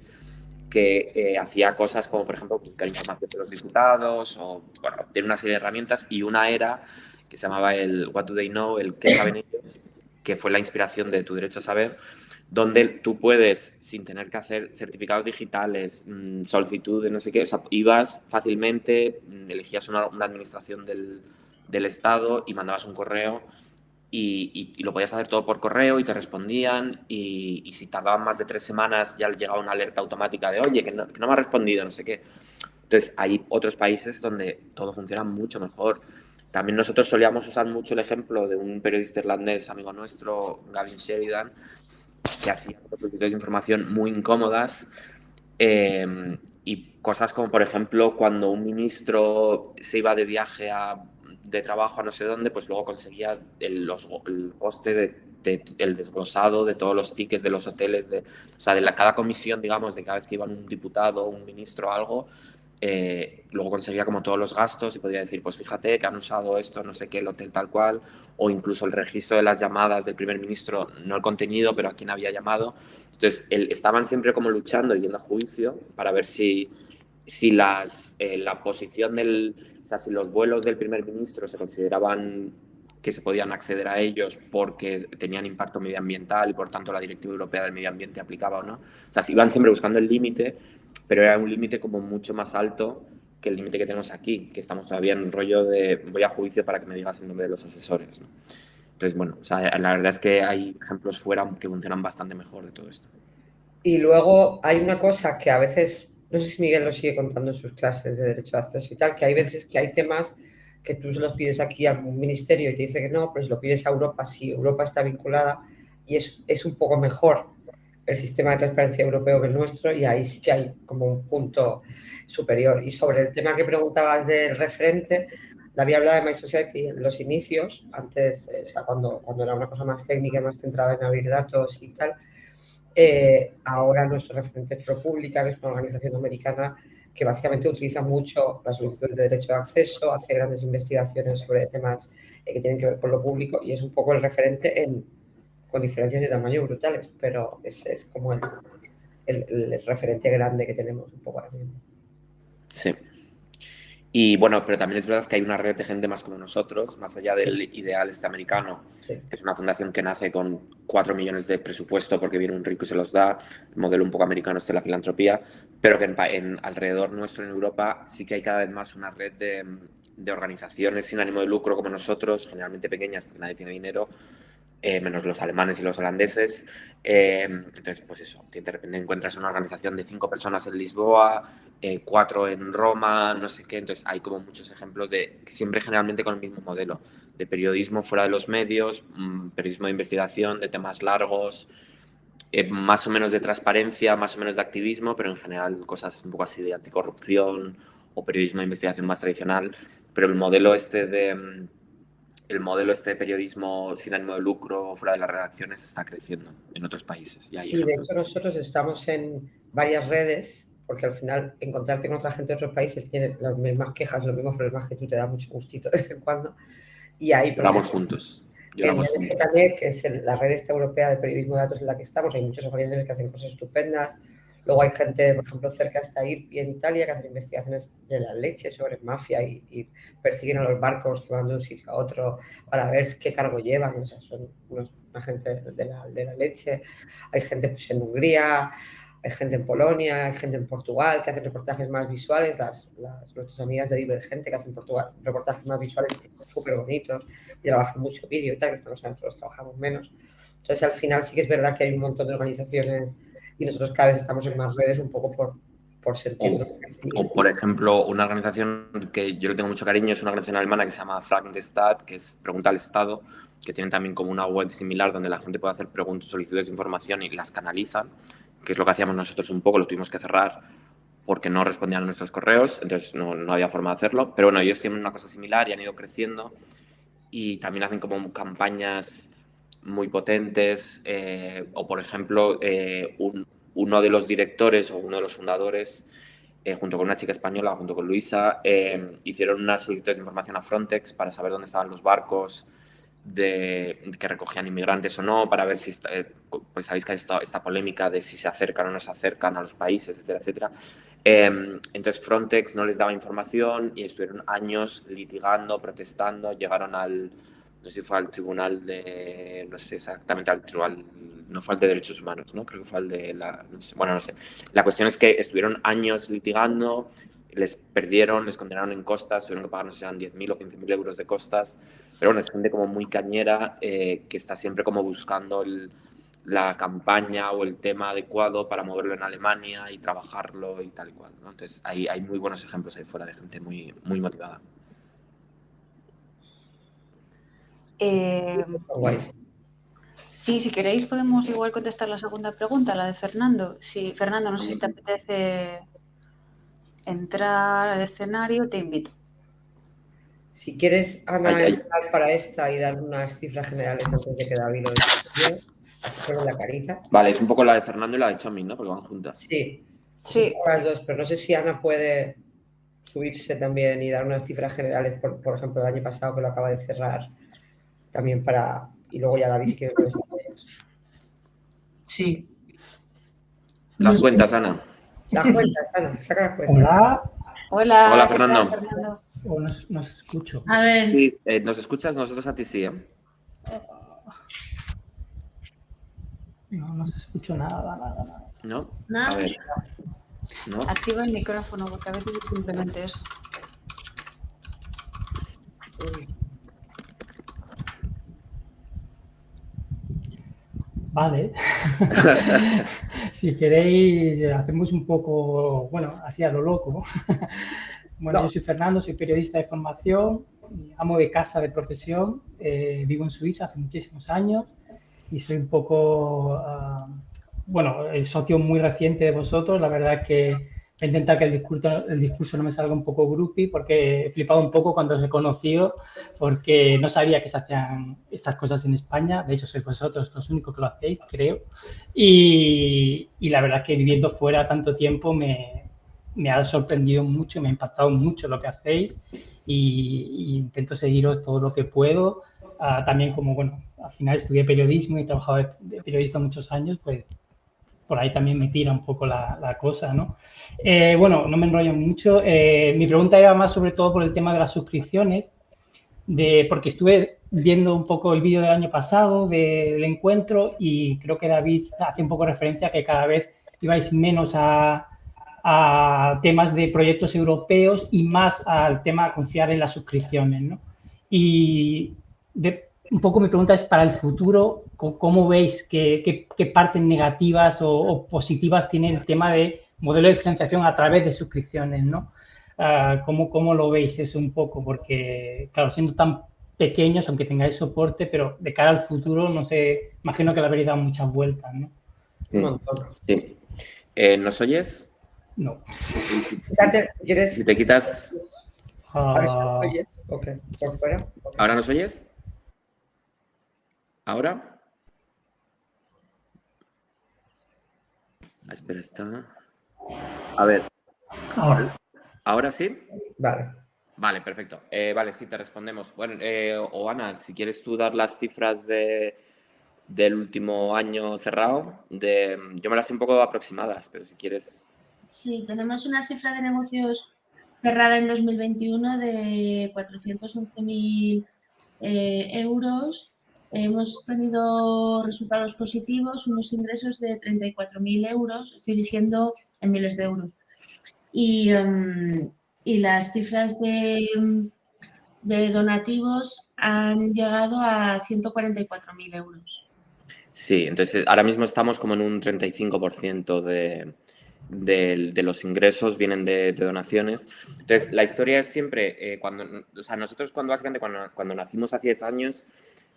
Speaker 8: que eh, hacía cosas como, por ejemplo, publicar información de los diputados, o, bueno, tiene una serie de herramientas, y una era que se llamaba el What Do They Know, el ¿Qué saben ellos?, que fue la inspiración de Tu Derecho a Saber, donde tú puedes, sin tener que hacer certificados digitales, mmm, solicitudes, no sé qué, o sea, ibas fácilmente, mm, elegías una, una administración del, del, Estado y mandabas un correo y, y, y, lo podías hacer todo por correo y te respondían y, y, si tardaban más de tres semanas ya llegaba una alerta automática de, oye, que no, que no me ha respondido, no sé qué. Entonces, hay otros países donde todo funciona mucho mejor. También nosotros solíamos usar mucho el ejemplo de un periodista irlandés, amigo nuestro, Gavin Sheridan, que hacían solicitudes de información muy incómodas eh, y cosas como, por ejemplo, cuando un ministro se iba de viaje a, de trabajo a no sé dónde, pues luego conseguía el, los, el coste de, de, el desglosado de todos los tickets de los hoteles, de, o sea, de la, cada comisión, digamos, de cada vez que iba un diputado, un ministro o algo, eh, luego conseguía como todos los gastos y podía decir, pues fíjate que han usado esto, no sé qué, el hotel tal cual, o incluso el registro de las llamadas del primer ministro, no el contenido, pero a quién había llamado. Entonces, el, estaban siempre como luchando y yendo a juicio para ver si, si las, eh, la posición del, o sea, si los vuelos del primer ministro se consideraban que se podían acceder a ellos porque tenían impacto medioambiental y por tanto la Directiva Europea del Medio Ambiente aplicaba o no. O sea, si iban siempre buscando el límite pero era un límite como mucho más alto que el límite que tenemos aquí, que estamos todavía en un rollo de voy a juicio para que me digas el nombre de los asesores. Entonces, bueno, la verdad es que hay ejemplos fuera que funcionan bastante mejor de todo esto.
Speaker 7: Y luego hay una cosa que a veces, no sé si Miguel lo sigue contando en sus clases de derecho de acceso y tal, que hay veces que hay temas que tú los pides aquí a un ministerio y te dice que no, pues lo pides a Europa, si Europa está vinculada y es, es un poco mejor el sistema de transparencia europeo que el nuestro y ahí sí que hay como un punto superior. Y sobre el tema que preguntabas del referente, David hablaba de My Society en los inicios, antes, eh, o sea, cuando, cuando era una cosa más técnica, más centrada en abrir datos y tal. Eh, ahora nuestro referente es ProPublica, que es una organización americana que básicamente utiliza mucho las solicitudes de derecho de acceso, hace grandes investigaciones sobre temas eh, que tienen que ver con lo público y es un poco el referente en, con diferencias de tamaño brutales, pero es, es como el, el, referente grande que tenemos un poco ahora mismo.
Speaker 8: Sí. Y bueno, pero también es verdad que hay una red de gente más como nosotros, más allá del ideal este americano, que es una fundación que nace con 4 millones de presupuesto porque viene un rico y se los da, el modelo un poco americano es de la filantropía, pero que en, alrededor nuestro en Europa sí que hay cada vez más una red de, de organizaciones sin ánimo de lucro como nosotros, generalmente pequeñas porque nadie tiene dinero, eh, menos los alemanes y los holandeses. Eh, entonces, pues eso, repente encuentras una organización de cinco personas en Lisboa, eh, cuatro en Roma, no sé qué. Entonces, hay como muchos ejemplos de siempre generalmente con el mismo modelo, de periodismo fuera de los medios, mm, periodismo de investigación, de temas largos, más o menos de transparencia, más o menos de activismo, pero en general cosas un poco así de anticorrupción o periodismo de investigación más tradicional. Pero el modelo este de mm, el modelo este de periodismo sin ánimo de lucro fuera de las redacciones está creciendo en otros países.
Speaker 7: Y, de hecho nosotros estamos en varias redes porque al final encontrarte con otra gente de otros países tiene las mismas quejas, los mismos problemas que tú te da mucho gustito de vez en cuando. Y ahí...
Speaker 8: Vamos juntos.
Speaker 7: Lloramos juntos. que es la red esta europea de periodismo de datos en la que estamos, hay muchas organizaciones que hacen cosas estupendas, Luego hay gente, por ejemplo, cerca hasta Irpi en Italia, que hacen investigaciones de la leche sobre mafia y, persiguen a los barcos que van de un sitio a otro para ver qué cargo llevan. O sea, son una gente de la, de la leche. Hay gente pues, en Hungría, hay gente en Polonia, hay gente en Portugal que hacen reportajes más visuales. Las, nuestras amigas de Divergente que hacen Portugal, reportajes más visuales súper bonitos y trabajan mucho vídeo y tal, que nosotros trabajamos menos. Entonces, al final sí que es verdad que hay un montón de organizaciones y nosotros cada vez estamos en más redes un poco por, por sentirlo.
Speaker 8: O, por ejemplo, una organización que yo le tengo mucho cariño es una organización alemana que se llama Stat, que es Pregunta al Estado, que tiene también como una web similar donde la gente puede hacer preguntas, solicitudes de información y las canalizan, que es lo que hacíamos nosotros un poco, lo tuvimos que cerrar porque no respondían a nuestros correos, entonces no, no había forma de hacerlo. Pero bueno, ellos tienen una cosa similar y han ido creciendo y también hacen como campañas muy potentes, eh, o por ejemplo, eh, uno de los directores o uno de los fundadores, eh, junto con una chica española, junto con Luisa, hicieron unas solicitudes de información a Frontex para saber dónde estaban los barcos de, que recogían inmigrantes o no, para ver si, pues sabéis que hay esta, esta, polémica de si se acercan o no se acercan a los países, etcétera, etcétera. entonces Frontex no les daba información y estuvieron años litigando, protestando, llegaron al, no sé si fue al tribunal de, no sé exactamente al tribunal, no fue al de derechos humanos, ¿no? Creo que fue al de la, bueno, no sé. La cuestión es que estuvieron años litigando, les perdieron, les condenaron en costas, tuvieron que pagar, no sé si eran 10.000 o 15.000 euros de costas, pero bueno, es gente como muy cañera eh, que está siempre como buscando la campaña o el tema adecuado para moverlo en Alemania y trabajarlo y tal y cual, ¿no? Entonces hay, hay muy buenos ejemplos ahí fuera de gente muy, muy motivada.
Speaker 1: Eh, sí, si queréis podemos igual contestar la segunda pregunta, la de Fernando. Si Fernando, no sé si te apetece entrar al escenario, te invito.
Speaker 7: Si quieres, Ana, entrar para esta y dar unas cifras generales antes de que David lo diga, así con la carita.
Speaker 8: Vale, es un poco la de Fernando y la de Chomin, ¿no? Porque van juntas.
Speaker 7: Sí, sí. Las dos, pero no sé si Ana puede subirse también y dar unas cifras generales, por, por ejemplo, el año pasado que lo acaba de cerrar también para... Y luego ya David si quiere
Speaker 6: Sí.
Speaker 8: Las cuentas, Ana.
Speaker 7: Las cuentas, Ana. Saca las cuentas.
Speaker 9: Hola.
Speaker 1: Hola.
Speaker 8: Hola, Fernando.
Speaker 9: No, se escucho.
Speaker 6: A ver. Sí,
Speaker 8: eh, ¿Nos escuchas? Nosotros a ti sí. ¿eh?
Speaker 9: No, no se escucho nada, nada, nada.
Speaker 8: ¿No?
Speaker 6: Nada.
Speaker 8: A ver.
Speaker 1: Activa el micrófono, porque a veces es simplemente eso.
Speaker 9: Vale. si queréis, hacemos un poco, bueno, así a lo loco. bueno, yo soy Fernando, soy periodista de formación, amo de casa de profesión, eh, vivo en Suiza hace muchísimos años y soy un poco, ah, bueno, el socio muy reciente de vosotros. La verdad que He intentado que el discurso, el discurso no me salga un poco groupie porque he flipado un poco cuando os he conocido porque no sabía que se hacían estas cosas en España. De hecho, sois vosotros los únicos que lo hacéis, creo. Y, y la verdad que viviendo fuera tanto tiempo me, me, ha sorprendido mucho, me ha impactado mucho lo que hacéis y, intento seguiros todo lo que puedo. Ah, también como, bueno, al final estudié periodismo y he trabajado de periodista muchos años, pues por ahí también me tira un poco la, cosa, ¿no? Eh, bueno, no me enrollo mucho. Eh, mi pregunta iba más sobre todo por el tema de las suscripciones, de, porque estuve viendo un poco el vídeo del año pasado del encuentro y creo que David hace un poco referencia a que cada vez ibais menos a, temas de proyectos europeos y más al tema de confiar en las suscripciones, ¿no? Y un poco mi pregunta es para el futuro, ¿cómo veis qué, partes negativas o, positivas tiene el tema de modelo de financiación a través de suscripciones, ¿no? Ah, ¿cómo, lo veis eso un poco? Porque, claro, siendo tan pequeños, aunque tengáis soporte, pero de cara al futuro, no sé, imagino que le habréis dado muchas vueltas, ¿no?
Speaker 8: Sí. Eh, ¿Nos oyes?
Speaker 9: No.
Speaker 8: Si te quitas...
Speaker 9: Ah.
Speaker 8: ¿Ahora nos oyes? ¿Ahora? Ah, espera, está. A ver.
Speaker 9: Ahora.
Speaker 8: ¿Ahora sí?
Speaker 7: Vale.
Speaker 8: Vale, perfecto. Eh, vale, sí, te respondemos. Bueno, eh, o Ana, si quieres tú dar las cifras de, del último año cerrado, de, yo me las sé un poco aproximadas, pero si quieres...
Speaker 6: Sí, tenemos una cifra de negocios cerrada en 2021 de 411.000 eh, euros Hemos tenido resultados positivos, unos ingresos de 34.000 euros, estoy diciendo en miles de euros. Y, em, las cifras de, donativos han llegado a 144.000 euros.
Speaker 8: Sí, entonces ahora mismo estamos como en un 35% de, de, los ingresos vienen de, donaciones. Entonces, la historia es siempre, eh, cuando, o sea, nosotros cuando básicamente cuando, cuando nacimos hace 10 años,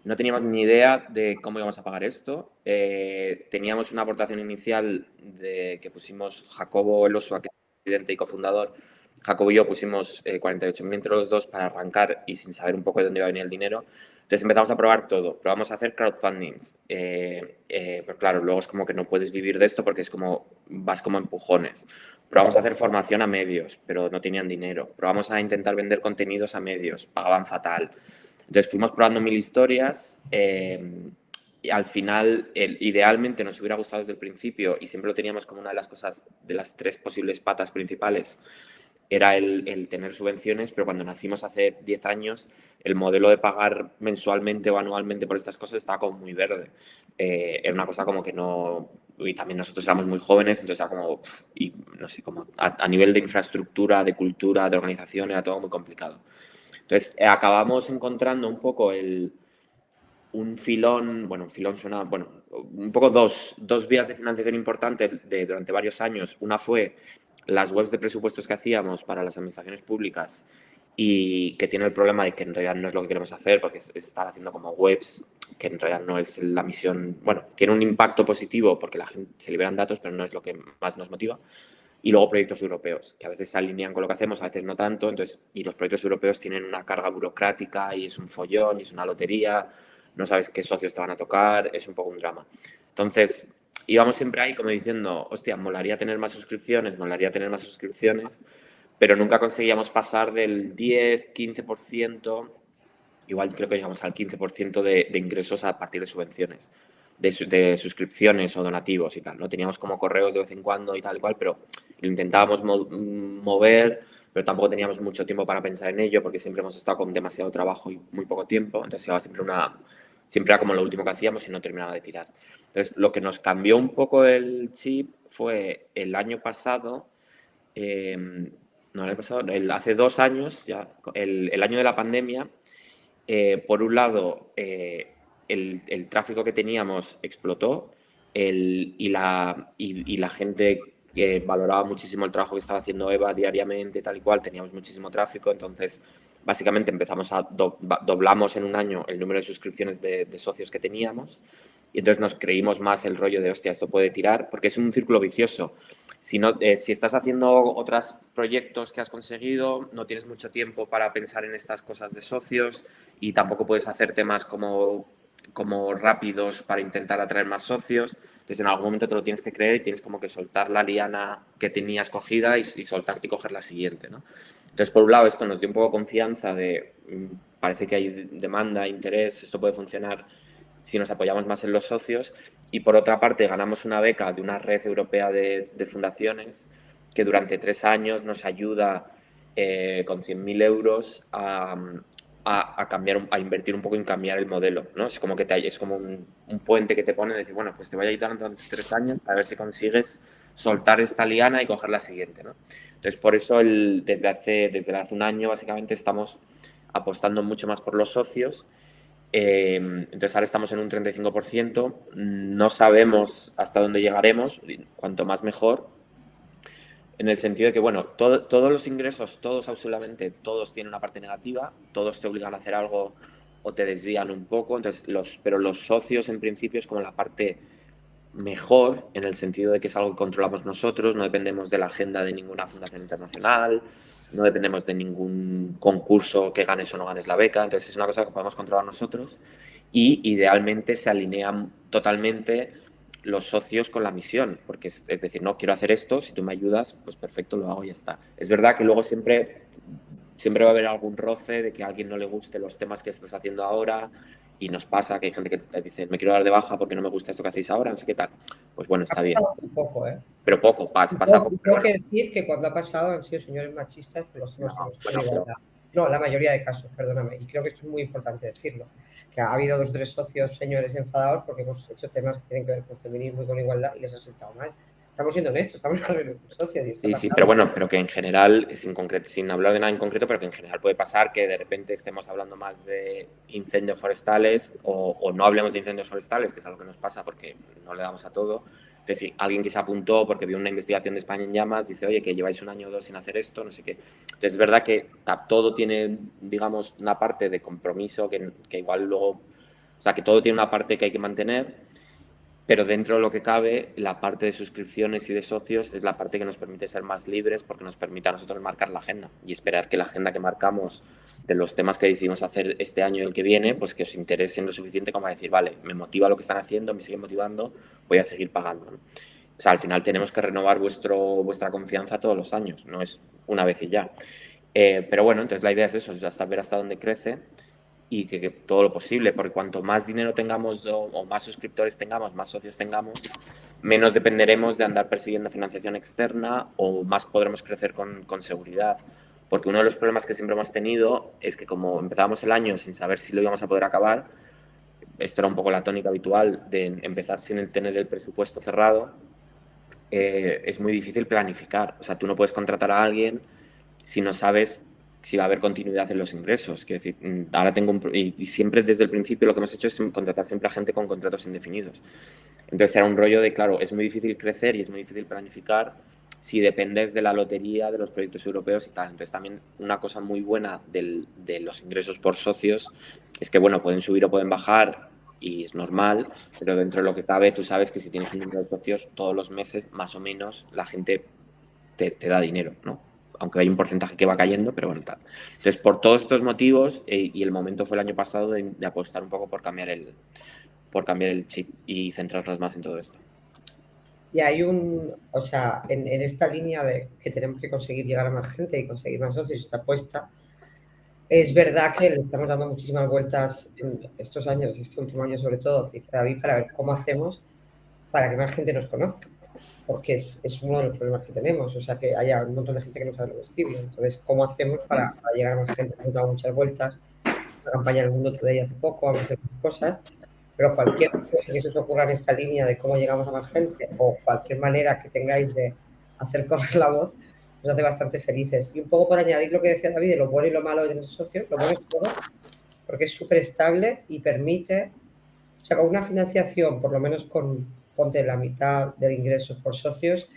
Speaker 8: no teníamos ni idea de cómo íbamos a pagar esto. Eh, teníamos una aportación inicial de que pusimos Jacobo Eloso, que es presidente y cofundador. Jacobo y yo pusimos eh, 48.000 entre los dos para arrancar y sin saber un poco de dónde iba a venir el dinero. Entonces empezamos a probar todo. Probamos a hacer crowdfundings. Eh, eh, pero claro, luego es como que no puedes vivir de esto porque es como vas como empujones. Probamos a hacer formación a medios, pero no tenían dinero. Probamos a intentar vender contenidos a medios, pagaban fatal. Entonces fuimos probando mil historias. Eh, y al final, idealmente nos hubiera gustado desde el principio y siempre lo teníamos como una de las cosas, de las tres posibles patas principales, era el, tener subvenciones, pero cuando nacimos hace 10 años, el modelo de pagar mensualmente o anualmente por estas cosas estaba como muy verde. Eh, era una cosa como que no... Y también nosotros éramos muy jóvenes, entonces era como... y no sé, como a nivel de infraestructura, de cultura, de organización, era todo muy complicado. Entonces, eh, acabamos encontrando un poco el, un filón, bueno, un filón suena, bueno, un poco dos, dos vías de financiación importantes de, durante varios años. Una fue las webs de presupuestos que hacíamos para las administraciones públicas y que tiene el problema de que en realidad no es lo que queremos hacer porque es, estar haciendo como webs que en realidad no es la misión, bueno, tiene un impacto positivo porque la gente se liberan datos, pero no es lo que más nos motiva y luego proyectos europeos, que a veces se alinean con lo que hacemos, a veces no tanto, entonces, y los proyectos europeos tienen una carga burocrática y es un follón y es una lotería, no sabes qué socios te van a tocar, es un poco un drama. Entonces, íbamos siempre ahí como diciendo, hostia, molaría tener más suscripciones, molaría tener más suscripciones, pero nunca conseguíamos pasar del 10, 15%, igual creo que llegamos al 15% de, de ingresos a partir de subvenciones de, suscripciones o donativos y tal, ¿no? Teníamos como correos de vez en cuando y tal y cual, pero lo intentábamos mover, pero tampoco teníamos mucho tiempo para pensar en ello porque siempre hemos estado con demasiado trabajo y muy poco tiempo, entonces era siempre una... Siempre era como lo último que hacíamos y no terminaba de tirar. Entonces, lo que nos cambió un poco el chip fue el año pasado, em, no, el pasado, hace dos años, ya, el, año de la pandemia, eh, por un lado, eh, el, tráfico que teníamos explotó y, la, y, la gente que valoraba muchísimo el trabajo que estaba haciendo Eva diariamente, tal y cual, teníamos muchísimo tráfico, entonces básicamente empezamos a doblamos en un año el número de suscripciones de, socios que teníamos y entonces nos creímos más el rollo de, hostia, esto puede tirar, porque es un círculo vicioso. Si, no, eh, si estás haciendo otros proyectos que has conseguido, no tienes mucho tiempo para pensar en estas cosas de socios y tampoco puedes hacer temas como como rápidos para intentar atraer más socios. Entonces, en algún momento te lo tienes que creer y tienes como que soltar la liana que tenías cogida y, soltarte y coger la siguiente. ¿no? Entonces, por un lado, esto nos dio un poco confianza de, mm, parece que hay demanda, interés, esto puede funcionar si nos apoyamos más en los socios. Y por otra parte, ganamos una beca de una red europea de, fundaciones que durante tres años nos ayuda eh, con 100.000 euros a, a, cambiar, a invertir un poco en cambiar el modelo, ¿no? Es como que te, es como un, puente que te pone, decir, bueno, pues te voy a ayudar durante tres años a ver si consigues soltar esta liana y coger la siguiente, ¿no? Entonces, por eso el, desde, hace, desde hace un año, básicamente, estamos apostando mucho más por los socios. Eh, entonces, ahora estamos en un 35%. No sabemos hasta dónde llegaremos, cuanto más mejor, en el sentido de que, bueno, todos los ingresos, todos absolutamente, todos tienen una parte negativa, todos te obligan a hacer algo o te desvían un poco, entonces los, pero los socios en principio es como la parte mejor en el sentido de que es algo que controlamos nosotros, no dependemos de la agenda de ninguna fundación internacional, no dependemos de ningún concurso que ganes o no ganes la beca, entonces es una cosa que podemos controlar nosotros y idealmente se alinean totalmente los socios con la misión, porque es, decir, no quiero hacer esto, si tú me ayudas, pues perfecto, lo hago y ya está. Es verdad que luego siempre, siempre va a haber algún roce de que a alguien no le guste los temas que estás haciendo ahora y nos pasa que hay gente que te dice, me quiero dar de baja porque no me gusta esto que hacéis ahora, no sé qué tal. Pues bueno, está bien.
Speaker 7: Poco, ¿eh?
Speaker 8: Pero poco, pasa, pasa
Speaker 7: poco. Tengo que decir que cuando ha pasado han sido señores machistas, pero los no, no, la mayoría de casos, perdóname. Y creo que esto es muy importante decirlo. Que ha habido dos o tres socios, señores, enfadados porque hemos hecho temas que tienen que ver con feminismo y con igualdad y les ha sentado mal. Estamos siendo honestos, estamos hablando con socios. Y
Speaker 8: sí, sí, pero bueno, pero que en general, sin, concreto, sin hablar de nada en concreto, pero que en general puede pasar que de repente estemos hablando más de incendios forestales o, o no hablemos de incendios forestales, que es algo que nos pasa porque no le damos a todo entonces, si alguien que se apuntó porque vio una investigación de España en llamas, dice, oye, que lleváis un año o dos sin hacer esto, no sé qué. Entonces, es verdad que todo tiene, digamos, una parte de compromiso que, que igual luego, o sea, que todo tiene una parte que hay que mantener, pero dentro de lo que cabe, la parte de suscripciones y de socios es la parte que nos permite ser más libres porque nos permite a nosotros marcar la agenda y esperar que la agenda que marcamos de los temas que decidimos hacer este año y el que viene, pues que os interesen lo suficiente como para decir, vale, me motiva lo que están haciendo, me sigue motivando, voy a seguir pagando. O sea, al final tenemos que renovar vuestro, vuestra confianza todos los años, no es una vez y ya. Eh, pero bueno, entonces la idea es eso, es hasta ver hasta dónde crece y que, todo lo posible, porque cuanto más dinero tengamos o, más suscriptores tengamos, más socios tengamos, menos dependeremos de andar persiguiendo financiación externa o más podremos crecer con, con seguridad porque uno de los problemas que siempre hemos tenido es que como empezábamos el año sin saber si lo íbamos a poder acabar, esto era un poco la tónica habitual de empezar sin tener el presupuesto cerrado, eh, es muy difícil planificar. O sea, tú no puedes contratar a alguien si no sabes si va a haber continuidad en los ingresos. Quiero decir, mm, ahora tengo un, y, y, siempre desde el principio lo que hemos hecho es contratar siempre a gente con contratos indefinidos. Entonces era un rollo de, claro, es muy difícil crecer y es muy difícil planificar si dependes de la lotería, de los proyectos europeos y tal. Entonces también una cosa muy buena del, de los ingresos por socios es que, bueno, pueden subir o pueden bajar y es normal, pero dentro de lo que cabe tú sabes que si tienes un número de socios todos los meses, más o menos, la gente te, da dinero, ¿no? Aunque hay un porcentaje que va cayendo, pero bueno, tal. Entonces, por todos estos motivos, eh, y el momento fue el año pasado de, de apostar un poco por cambiar el, por cambiar el chip y centrarnos más en todo esto.
Speaker 7: Y hay un, o sea, en, esta línea de que tenemos que conseguir llegar a más gente y conseguir más socios, esta apuesta, es verdad que le estamos dando muchísimas vueltas en estos años, este último año sobre todo, dice David, para ver cómo hacemos para que más gente nos conozca, porque es, es uno de los problemas que tenemos, o sea, que haya un montón de gente que no sabe lo Cibio. Entonces, ¿cómo hacemos para, llegar a más gente? Hemos dado muchas vueltas, la campaña del Mundo Today hace poco, vamos a hacer cosas, pero cualquier que se os ocurra en esta línea de cómo llegamos a más gente o cualquier manera que tengáis de hacer correr la voz, nos hace bastante felices. Y un poco por añadir lo que decía David de lo bueno y lo malo de los socios, lo bueno es todo, porque es súper estable y permite, o sea, con una financiación, por lo menos con, ponte la mitad del ingreso por socios,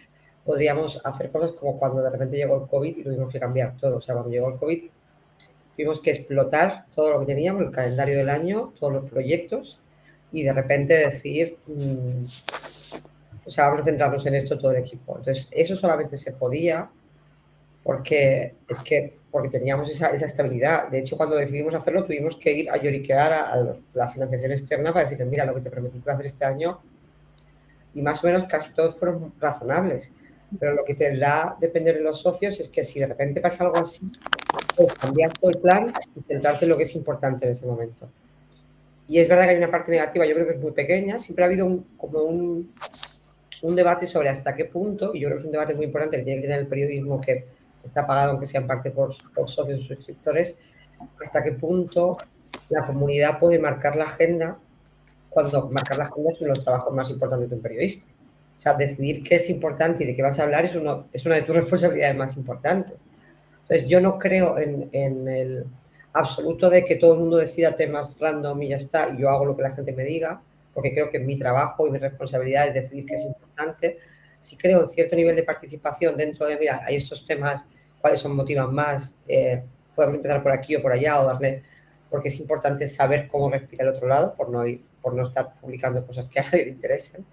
Speaker 7: podríamos hacer cosas como cuando de repente llegó el COVID y tuvimos que cambiar todo. O sea, cuando llegó el COVID tuvimos que explotar todo lo que teníamos, el calendario del año, todos los proyectos y de repente decir, mm, o sea, vamos a centrarnos en esto todo el equipo. Entonces, eso solamente se podía porque es que porque teníamos esa, esa estabilidad. De hecho, cuando decidimos hacerlo, tuvimos que ir a lloriquear a, la financiación externa para decirles, mira, lo que te prometí que iba a hacer este año, y más o menos casi todos fueron razonables. Pero lo que te da depender de los socios es que si de repente pasa algo así, puedes cambiar todo el plan y centrarte en lo que es importante en ese momento. Y es verdad que hay una parte negativa, yo creo que es muy pequeña. Siempre ha habido como un, un, debate sobre hasta qué punto, y yo creo que es un debate muy importante que tiene que tener el periodismo que está pagado, aunque sea en parte por, socios o suscriptores, hasta qué punto la comunidad puede marcar la agenda cuando marcar la agenda es uno de los trabajos más importantes de un periodista. O sea, decidir qué es importante y de qué vas a hablar es, uno, es una de tus responsabilidades más importantes. Entonces, yo no creo en, en, el absoluto de que todo el mundo decida temas random y ya está, y yo hago lo que la gente me diga, porque creo que mi trabajo y mi responsabilidad es decidir qué es importante. Si creo en cierto nivel de participación dentro de, mira, hay estos temas, cuáles son motivan más, eh, podemos empezar por aquí o por allá o darle, porque es importante saber cómo respira el otro lado, por no, por no estar publicando cosas que a nadie le interesen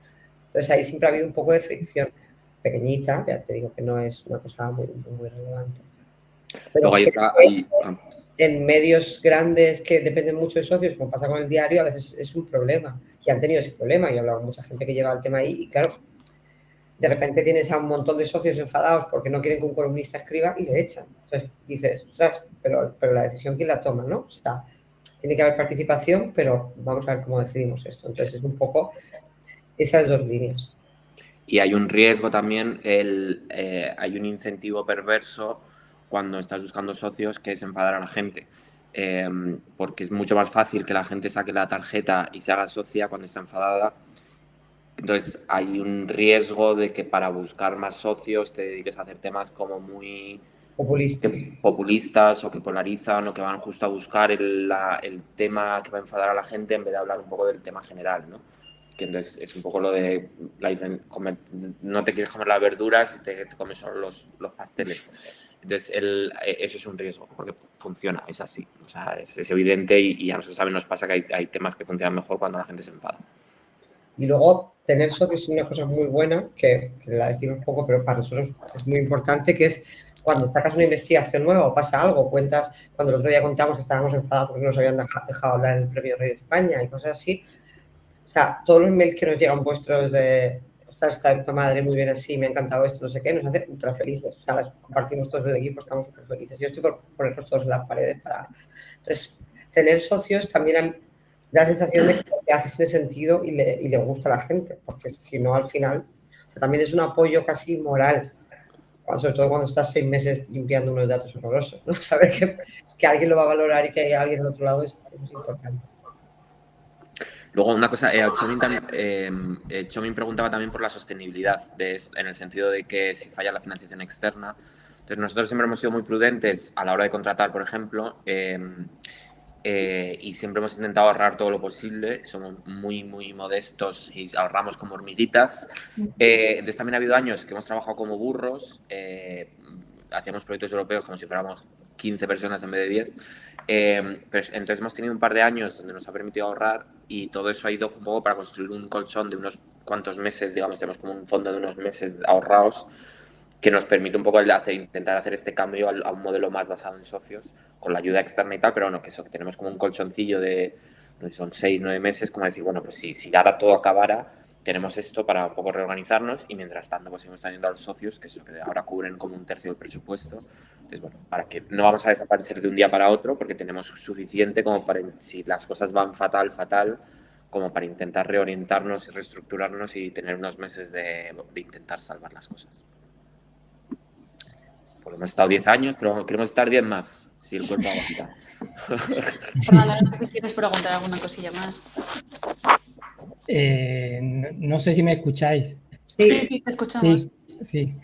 Speaker 7: entonces ahí siempre ha habido un poco de fricción pequeñita, ya te digo que no es una cosa muy, muy relevante. Pero hay ah. En medios grandes que dependen mucho de socios, como pasa con el diario, a veces es un problema. Y han tenido ese problema. Yo he hablado con mucha gente que lleva el tema ahí y claro, de repente tienes a un montón de socios enfadados porque no quieren que un columnista escriba y le echan. Entonces dices, pero, pero la decisión quién la toma, ¿no? O tiene que haber participación, pero vamos a ver cómo decidimos esto. Entonces es un poco esas dos líneas.
Speaker 8: Y hay un riesgo también, el, eh, hay un incentivo perverso cuando estás buscando socios que es enfadar a la gente. Em, porque es mucho más fácil que la gente saque la tarjeta y se haga socia cuando está enfadada. Entonces hay un riesgo de que para buscar más socios te dediques a hacer temas como muy
Speaker 7: populistas,
Speaker 8: populistas o que polarizan o que van justo a buscar el, el tema que va a enfadar a la gente en vez de hablar un poco del tema general, ¿no? Que entonces es un poco lo de la no te quieres comer las verduras y te, comes solo los, los, pasteles. Entonces, el, e, eso es un riesgo, porque funciona, es así. O sea, es, es evidente y, y, a nosotros también nos pasa que hay, hay, temas que funcionan mejor cuando la gente se enfada.
Speaker 7: Y luego, tener socios es una cosa muy buena, que, que la decimos poco, pero para nosotros es muy importante, que es cuando sacas una investigación nueva o pasa algo, cuentas, cuando el otro día contamos que estábamos enfadados porque nos habían dejado hablar en el Premio Rey de España y cosas así, o sea, todos los mails que nos llegan vuestros de, ostras, está de madre muy bien así, me ha encantado esto, no sé qué, nos hace ultra felices. O sea, las compartimos todos el equipo, estamos súper felices. Yo estoy por ponerlos todos en las paredes para... Entonces, tener socios también da la sensación de que hace sentido y le, y le gusta a la gente, porque si no, al final, o sea, también es un apoyo casi moral sobre todo cuando estás seis meses limpiando unos datos horrorosos, ¿no? Saber que, que, alguien lo va a valorar y que hay alguien al otro lado es, es importante.
Speaker 8: Luego, una cosa, eh, Chomin, eh, eh preguntaba también por la sostenibilidad, de, en el sentido de que si falla la financiación externa. Entonces, nosotros siempre hemos sido muy prudentes a la hora de contratar, por ejemplo, em, eh, y siempre hemos intentado ahorrar todo lo posible. Somos muy, muy modestos y ahorramos como hormiguitas. entonces, también ha habido años que hemos trabajado como burros, hacíamos proyectos europeos como si fuéramos 15 personas en vez de 10. Em, pero entonces hemos tenido un par de años donde nos ha permitido ahorrar y todo eso ha ido un poco para construir un colchón de unos cuantos meses, digamos, tenemos como un fondo de unos meses ahorrados que nos permite un poco el hacer, intentar hacer este cambio a un modelo más basado en socios, con la ayuda externa y tal, pero bueno, que eso, que tenemos como un colchoncillo de, no sé, son seis, nueve meses, como decir, bueno, pues si, si ahora todo acabara, tenemos esto para un poco reorganizarnos y mientras tanto pues seguimos teniendo a los socios, que, eso, que ahora cubren como un tercio del presupuesto. Entonces, bueno, para que no vamos a desaparecer de un día para otro, porque tenemos suficiente como para, si las cosas van fatal, fatal, como para intentar reorientarnos y reestructurarnos y tener unos meses de, de intentar salvar las cosas. Pues hemos estado 10 años, pero queremos estar 10 más, si el cuerpo aguanta.
Speaker 1: si quieres preguntar alguna cosilla más.
Speaker 9: Eh, no, sé si me escucháis.
Speaker 1: Sí, sí, te escuchamos.
Speaker 9: Sí,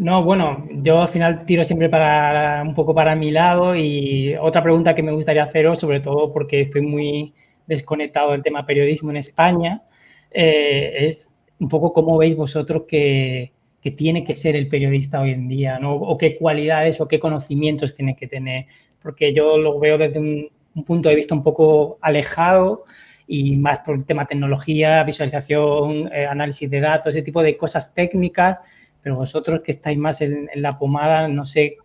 Speaker 9: No, bueno, yo al final tiro siempre para un poco para mi lado y otra pregunta que me gustaría haceros, sobre todo porque estoy muy desconectado del tema periodismo en España, eh, es un poco cómo veis vosotros que, tiene que ser el periodista hoy en día, ¿no? O qué cualidades o qué conocimientos tiene que tener, porque yo lo veo desde un, punto de vista un poco alejado y más por el tema tecnología, visualización, eh, análisis de datos, ese tipo de cosas técnicas pero vosotros que estáis más en, la pomada, no sé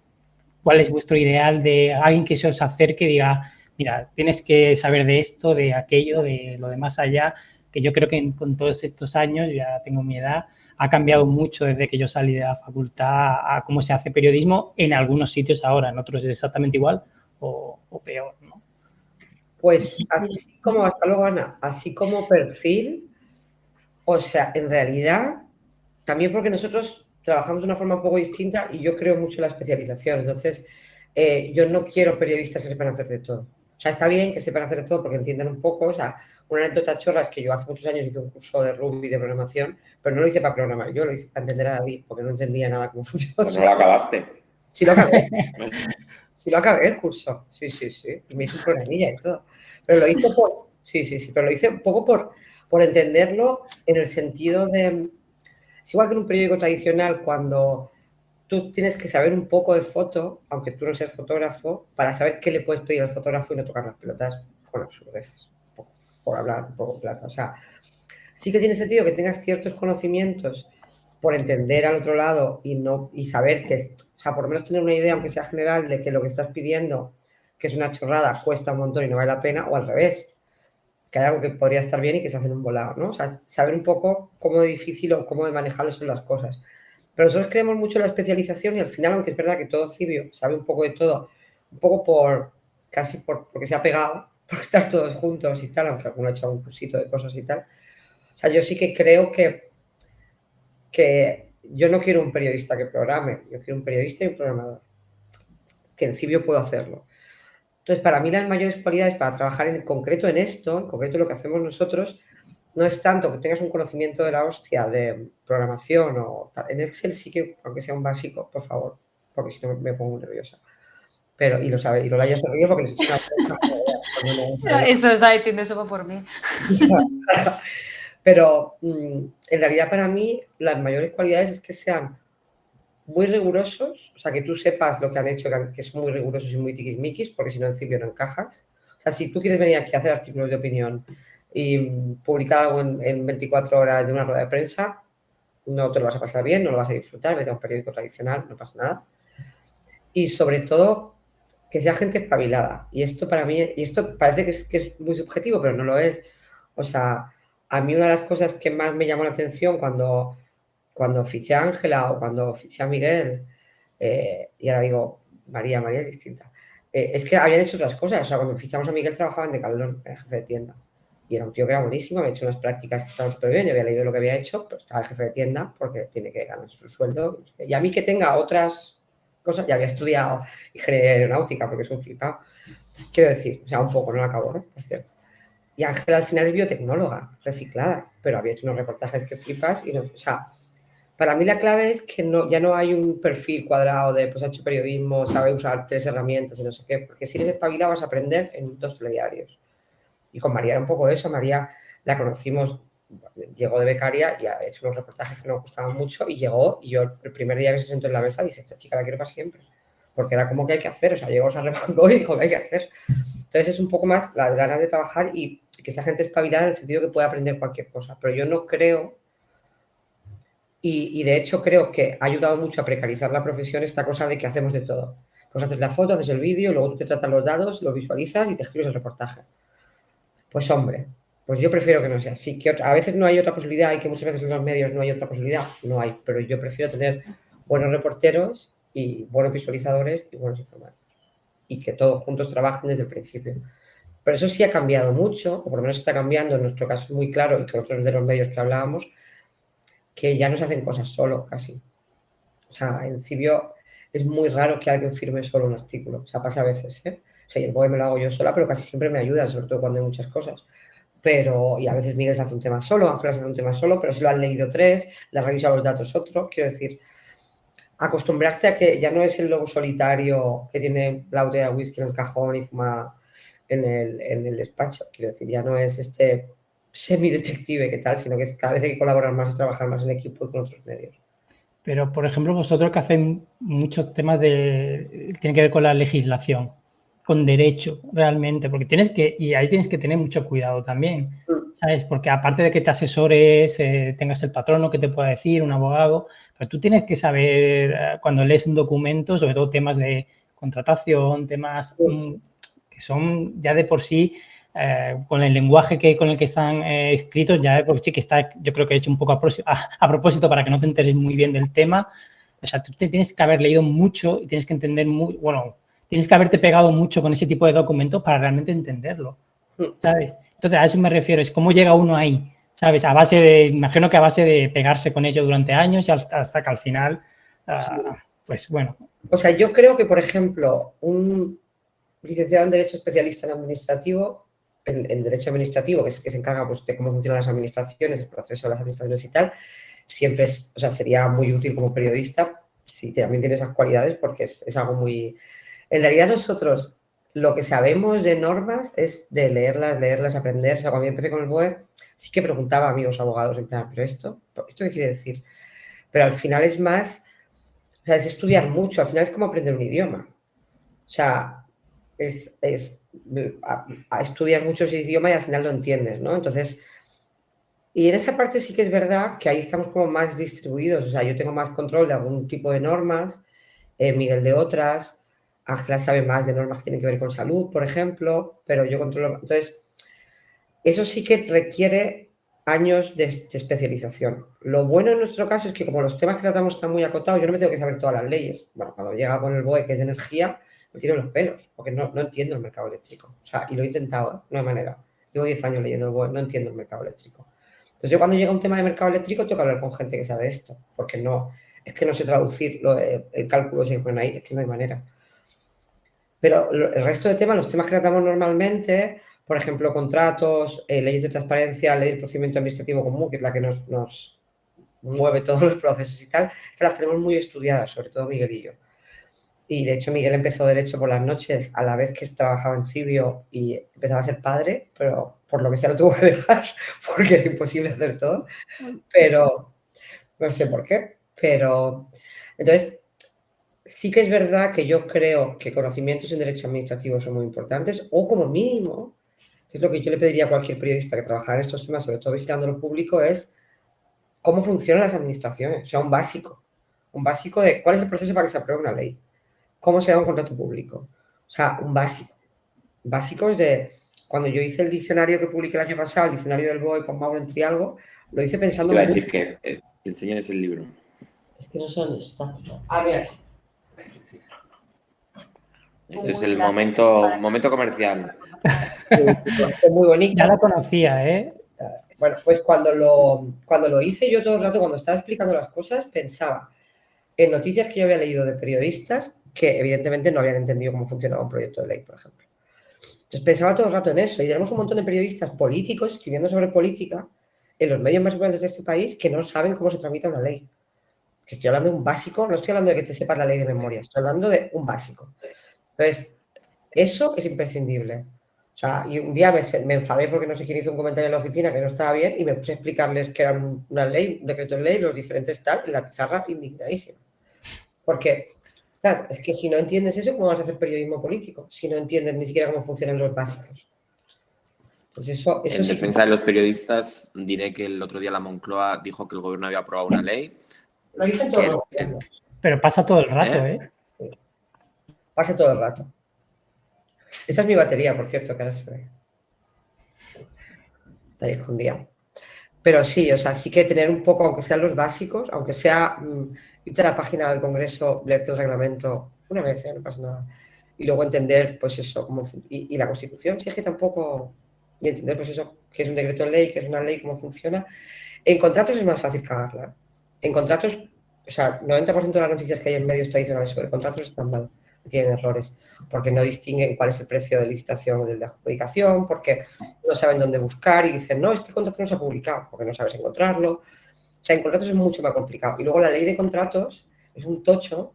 Speaker 9: cuál es vuestro ideal de alguien que se os acerque y diga, mira, tienes que saber de esto, de aquello, de lo de más allá, que yo creo que con todos estos años, ya tengo mi edad, ha cambiado mucho desde que yo salí de la facultad a cómo se hace periodismo en algunos sitios ahora, en otros es exactamente igual o, peor, ¿no?
Speaker 7: Pues así como, hasta luego Ana, así como perfil, o sea, en realidad, también porque nosotros trabajamos de una forma un poco distinta y yo creo mucho en la especialización. Entonces, eh, yo no quiero periodistas que sepan hacer de todo. O sea, está bien que sepan hacer de todo porque entienden un poco. O sea, una anécdota chorra es que yo hace muchos años hice un curso de Ruby de programación, pero no lo hice para programar, yo lo hice para entender a David, porque no entendía nada cómo funcionaba.
Speaker 8: Pues no lo acabaste.
Speaker 7: Sí lo acabé. sí lo acabé el curso. Sí, sí, sí. Y me hice un programilla y todo. Pero lo hice por... Sí, sí, sí. Pero lo hice un poco por, por entenderlo en el sentido de es igual que en un periódico tradicional cuando tú tienes que saber un poco de foto, aunque tú no seas fotógrafo, para saber qué le puedes pedir al fotógrafo y no tocar las pelotas con absurdeces, por, hablar un poco plata. O sea, sí que tiene sentido que tengas ciertos conocimientos por entender al otro lado y, no, y saber que, o sea, por lo menos tener una idea, aunque sea general, de que lo que estás pidiendo, que es una chorrada, cuesta un montón y no vale la pena, o al revés, que hay algo que podría estar bien y que se hace en un volado, ¿no? O sea, saber un poco cómo de difícil o cómo de manejables son las cosas. Pero nosotros creemos mucho en la especialización y al final, aunque es verdad que todo cibio sabe un poco de todo, un poco por, casi por, porque se ha pegado, por estar todos juntos y tal, aunque alguno ha hecho un cursito de cosas y tal. O sea, yo sí que creo que, que yo no quiero un periodista que programe, yo quiero un periodista y un programador. Que en Cibio puedo hacerlo. Entonces, para mí las mayores cualidades para trabajar en concreto en esto, en concreto lo que hacemos nosotros, no es tanto que tengas un conocimiento de la hostia de programación o en Excel sí que, aunque sea un básico, por favor, porque si no me pongo nerviosa. Pero, y lo sabe, y lo ya se ríe porque les estoy
Speaker 1: una Eso es ahí, tiene eso por mí.
Speaker 7: Pero mm, en realidad para mí las mayores cualidades es que sean muy rigurosos, o sea, que tú sepas lo que han hecho, que son muy rigurosos y muy tiquismiquis, porque si no, en principio no encajas. O sea, si tú quieres venir aquí a hacer artículos de opinión y publicar algo en, 24 horas de una rueda de prensa, no te lo vas a pasar bien, no lo vas a disfrutar, vete a un periódico tradicional, no pasa nada. Y sobre todo, que sea gente espabilada. Y esto para mí, y esto parece que es, que es muy subjetivo, pero no lo es. O sea, a mí una de las cosas que más me llamó la atención cuando cuando fiché a Ángela o cuando fiché a Miguel, eh, y ahora digo, María, María es distinta, eh, es que habían hecho otras cosas. O sea, cuando fichamos a Miguel trabajaba en Decathlon, era jefe de tienda. Y era un tío que era buenísimo, había hecho unas prácticas que estaban súper bien, yo había leído lo que había hecho, pero estaba el jefe de tienda porque tiene que ganar su sueldo. Y a mí que tenga otras cosas, ya había estudiado ingeniería aeronáutica porque es un flipado. Quiero decir, o sea, un poco, no lo acabo, ¿eh? por cierto. Y Ángela al final es biotecnóloga, reciclada, pero había hecho unos reportajes que flipas y no, o sea, para mí la clave es que no, ya no hay un perfil cuadrado de, pues ha hecho periodismo, sabe usar tres herramientas y no sé qué, porque si eres espabilado vas a aprender en dos telediarios. Y con María era un poco eso, María la conocimos, llegó de becaria y ha hecho unos reportajes que nos gustaban mucho y llegó y yo el primer día que se sentó en la mesa dije, esta chica la quiero para siempre, porque era como que hay que hacer, o sea, llegó, a arremangó y dijo que hay que hacer. Entonces es un poco más las ganas de trabajar y que sea gente espabilada en el sentido que puede aprender cualquier cosa, pero yo no creo y, de hecho creo que ha ayudado mucho a precarizar la profesión esta cosa de que hacemos de todo. Pues haces la foto, haces el vídeo, luego tú te tratas los datos, lo visualizas y te escribes el reportaje. Pues hombre, pues yo prefiero que no sea así. Que a veces no hay otra posibilidad y que muchas veces en los medios no hay otra posibilidad. No hay, pero yo prefiero tener buenos reporteros y buenos visualizadores y buenos informantes. Y que todos juntos trabajen desde el principio. Pero eso sí ha cambiado mucho, o por lo menos está cambiando, en nuestro caso muy claro, y que otros de los medios que hablábamos, que ya no se hacen cosas solo casi. O sea, en Cibio es muy raro que alguien firme solo un artículo. O sea, pasa a veces, ¿eh? O sea, yo me lo hago yo sola, pero casi siempre me ayudan, sobre todo cuando hay muchas cosas. Pero, y a veces Miguel se hace un tema solo, Ángel se hace un tema solo, pero si lo han leído tres, le ha revisado los datos otro. Quiero decir, acostumbrarte a que ya no es el lobo solitario que tiene la botella de whisky en el cajón y fuma en el, en el despacho. Quiero decir, ya no es este semi-detective que tal, sino que cada vez hay que colaborar más y trabajar más en equipo con otros medios.
Speaker 9: Pero, por ejemplo, vosotros que hacéis muchos temas de... tienen que ver con la legislación, con derecho, realmente, porque tienes que... y ahí tienes que tener mucho cuidado también, mm. ¿sabes? Porque aparte de que te asesores, eh, tengas el patrono que te pueda decir, un abogado, pero tú tienes que saber, eh, cuando lees un documento, sobre todo temas de contratación, temas mm, que son ya de por sí eh, con el lenguaje que, con el que están eh, escritos, ya porque sí que está, yo creo que he hecho un poco a, propósito para que no te enteres muy bien del tema. O sea, tú te tienes que haber leído mucho y tienes que entender muy, bueno, tienes que haberte pegado mucho con ese tipo de documentos para realmente entenderlo, ¿sabes? Entonces, a eso me refiero, es cómo llega uno ahí, ¿sabes? A base de, imagino que a base de pegarse con ello durante años y hasta, que al final, ah, pues bueno.
Speaker 7: O sea, yo creo que, por ejemplo, un licenciado en Derecho especialista en administrativo el, derecho administrativo, que es el que se encarga pues, de cómo funcionan las administraciones, el proceso de las administraciones y tal, siempre es, o sea, sería muy útil como periodista si también tiene esas cualidades porque es, algo muy... En realidad nosotros lo que sabemos de normas es de leerlas, leerlas, aprender. O sea, cuando yo empecé con el BOE, sí que preguntaba a amigos abogados, en plan, ¿pero esto? ¿Esto qué quiere decir? Pero al final es más, o sea, es estudiar mucho, al final es como aprender un idioma. O sea, es, es a, estudiar muchos idiomas y al final lo entiendes, ¿no? Entonces, y en esa parte sí que es verdad que ahí estamos como más distribuidos, o sea, yo tengo más control de algún tipo de normas, eh, Miguel de otras, Ángela sabe más de normas que tienen que ver con salud, por ejemplo, pero yo controlo... Entonces, eso sí que requiere años de, especialización. Lo bueno en nuestro caso es que como los temas que tratamos están muy acotados, yo no me tengo que saber todas las leyes. Bueno, cuando llega con el BOE, que es de energía, me tiro los pelos, porque no, no, entiendo el mercado eléctrico. O sea, y lo he intentado, ¿eh? no hay manera. Llevo 10 años leyendo el web, no entiendo el mercado eléctrico. Entonces yo cuando llega un tema de mercado eléctrico tengo que hablar con gente que sabe esto, porque no, es que no sé traducir eh, el cálculo que ponen ahí, es que no hay manera. Pero el resto de temas, los temas que tratamos normalmente, por ejemplo, contratos, eh, leyes de transparencia, ley del procedimiento administrativo común, que es la que nos, nos mueve todos los procesos y tal, estas las tenemos muy estudiadas, sobre todo Miguel y yo. Y de hecho Miguel empezó Derecho por las noches a la vez que trabajaba en Cibio y empezaba a ser padre, pero por lo que sea lo tuvo que dejar porque era imposible hacer todo. Pero no sé por qué. Pero entonces sí que es verdad que yo creo que conocimientos en Derecho Administrativo son muy importantes o como mínimo, es lo que yo le pediría a cualquier periodista que trabajara en estos temas, sobre todo visitando lo público, es cómo funcionan las administraciones, o sea, un básico. Un básico de cuál es el proceso para que se apruebe una ley cómo se da un contrato público. O sea, un básico. Básicos de cuando yo hice el diccionario que publiqué el año pasado, el diccionario del BOE con Mauro en Trialgo, lo hice pensando...
Speaker 8: Iba a decir que eh, enseñes el libro.
Speaker 7: Es que no sé dónde está. Ah, mira.
Speaker 8: Este es el momento, momento comercial.
Speaker 9: Muy bonito. Ya la conocía, ¿eh?
Speaker 7: Bueno, pues cuando lo, cuando lo hice yo todo el rato, cuando estaba explicando las cosas, pensaba en noticias que yo había leído de periodistas que evidentemente no habían entendido cómo funcionaba un proyecto de ley, por ejemplo. Entonces pensaba todo el rato en eso y tenemos un montón de periodistas políticos escribiendo sobre política en los medios más importantes de este país que no saben cómo se tramita una ley. Estoy hablando de un básico, no estoy hablando de que te sepas la ley de memoria, estoy hablando de un básico. Entonces, eso es imprescindible. O sea, y un día me, me, enfadé porque no sé quién hizo un comentario en la oficina que no estaba bien y me puse a explicarles que era una ley, un decreto de ley, los diferentes tal, en la pizarra indignadísima. Porque es que si no entiendes eso, ¿cómo vas a hacer periodismo político? Si no entiendes ni siquiera cómo funcionan los básicos.
Speaker 8: Pues eso, en defensa de los periodistas, diré que el otro día la Moncloa dijo que el gobierno había aprobado una ley.
Speaker 7: Lo dicen todos los gobiernos.
Speaker 9: Pero pasa todo el rato, ¿eh?
Speaker 7: ¿eh? Pasa todo el rato. Esa es mi batería, por cierto, que ahora se ve. Está ahí escondida. Pero sí, o sea, sí que tener un poco, aunque sean los básicos, aunque sea... Mm, irte a la página del Congreso, leerte el reglamento una vez, ¿eh? no pasa nada. Y luego entender, pues eso, cómo, y, la Constitución, si es que tampoco, y entender, pues eso, que es un decreto de ley, que es una ley, cómo funciona. En contratos es más fácil cagarla. En contratos, o sea, 90% de las noticias que hay en medios tradicionales sobre contratos están mal, tienen errores, porque no distinguen cuál es el precio de licitación o de adjudicación, porque no saben dónde buscar y dicen, no, este contrato no se ha publicado, porque no sabes encontrarlo. O sea, en contratos es mucho más complicado. Y luego la ley de contratos es un tocho,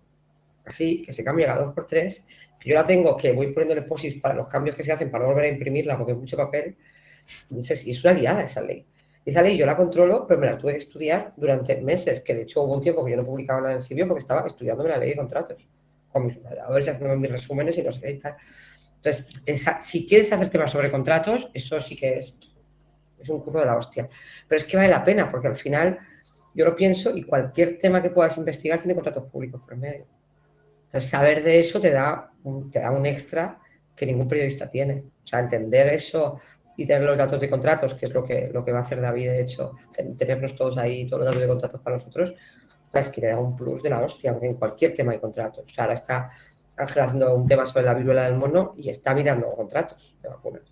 Speaker 7: así, que se cambia cada dos por tres, yo la tengo que voy poniéndole posis para los cambios que se hacen para no volver a imprimirla porque es mucho papel. Y es una liada esa ley. Esa ley yo la controlo, pero me la tuve que estudiar durante meses, que de hecho hubo un tiempo que yo no publicaba nada en Cibio porque estaba estudiándome la ley de contratos, con mis moderadores, haciendo mis resúmenes y no sé qué y tal. Entonces, si quieres hacer temas sobre contratos, eso sí que es, es un curso de la hostia. Pero es que vale la pena, porque al final yo lo pienso y cualquier tema que puedas investigar tiene contratos públicos por medio. Entonces, saber de eso te da, un, te da un extra que ningún periodista tiene. O sea, entender eso y tener los datos de contratos, que es lo que, lo que va a hacer David, de hecho, tenernos todos ahí, todos los datos de contratos para nosotros, es que te da un plus de la hostia, porque en cualquier tema de contratos. O sea, ahora está Ángel haciendo un tema sobre la viruela del mono y está mirando contratos de vacunas.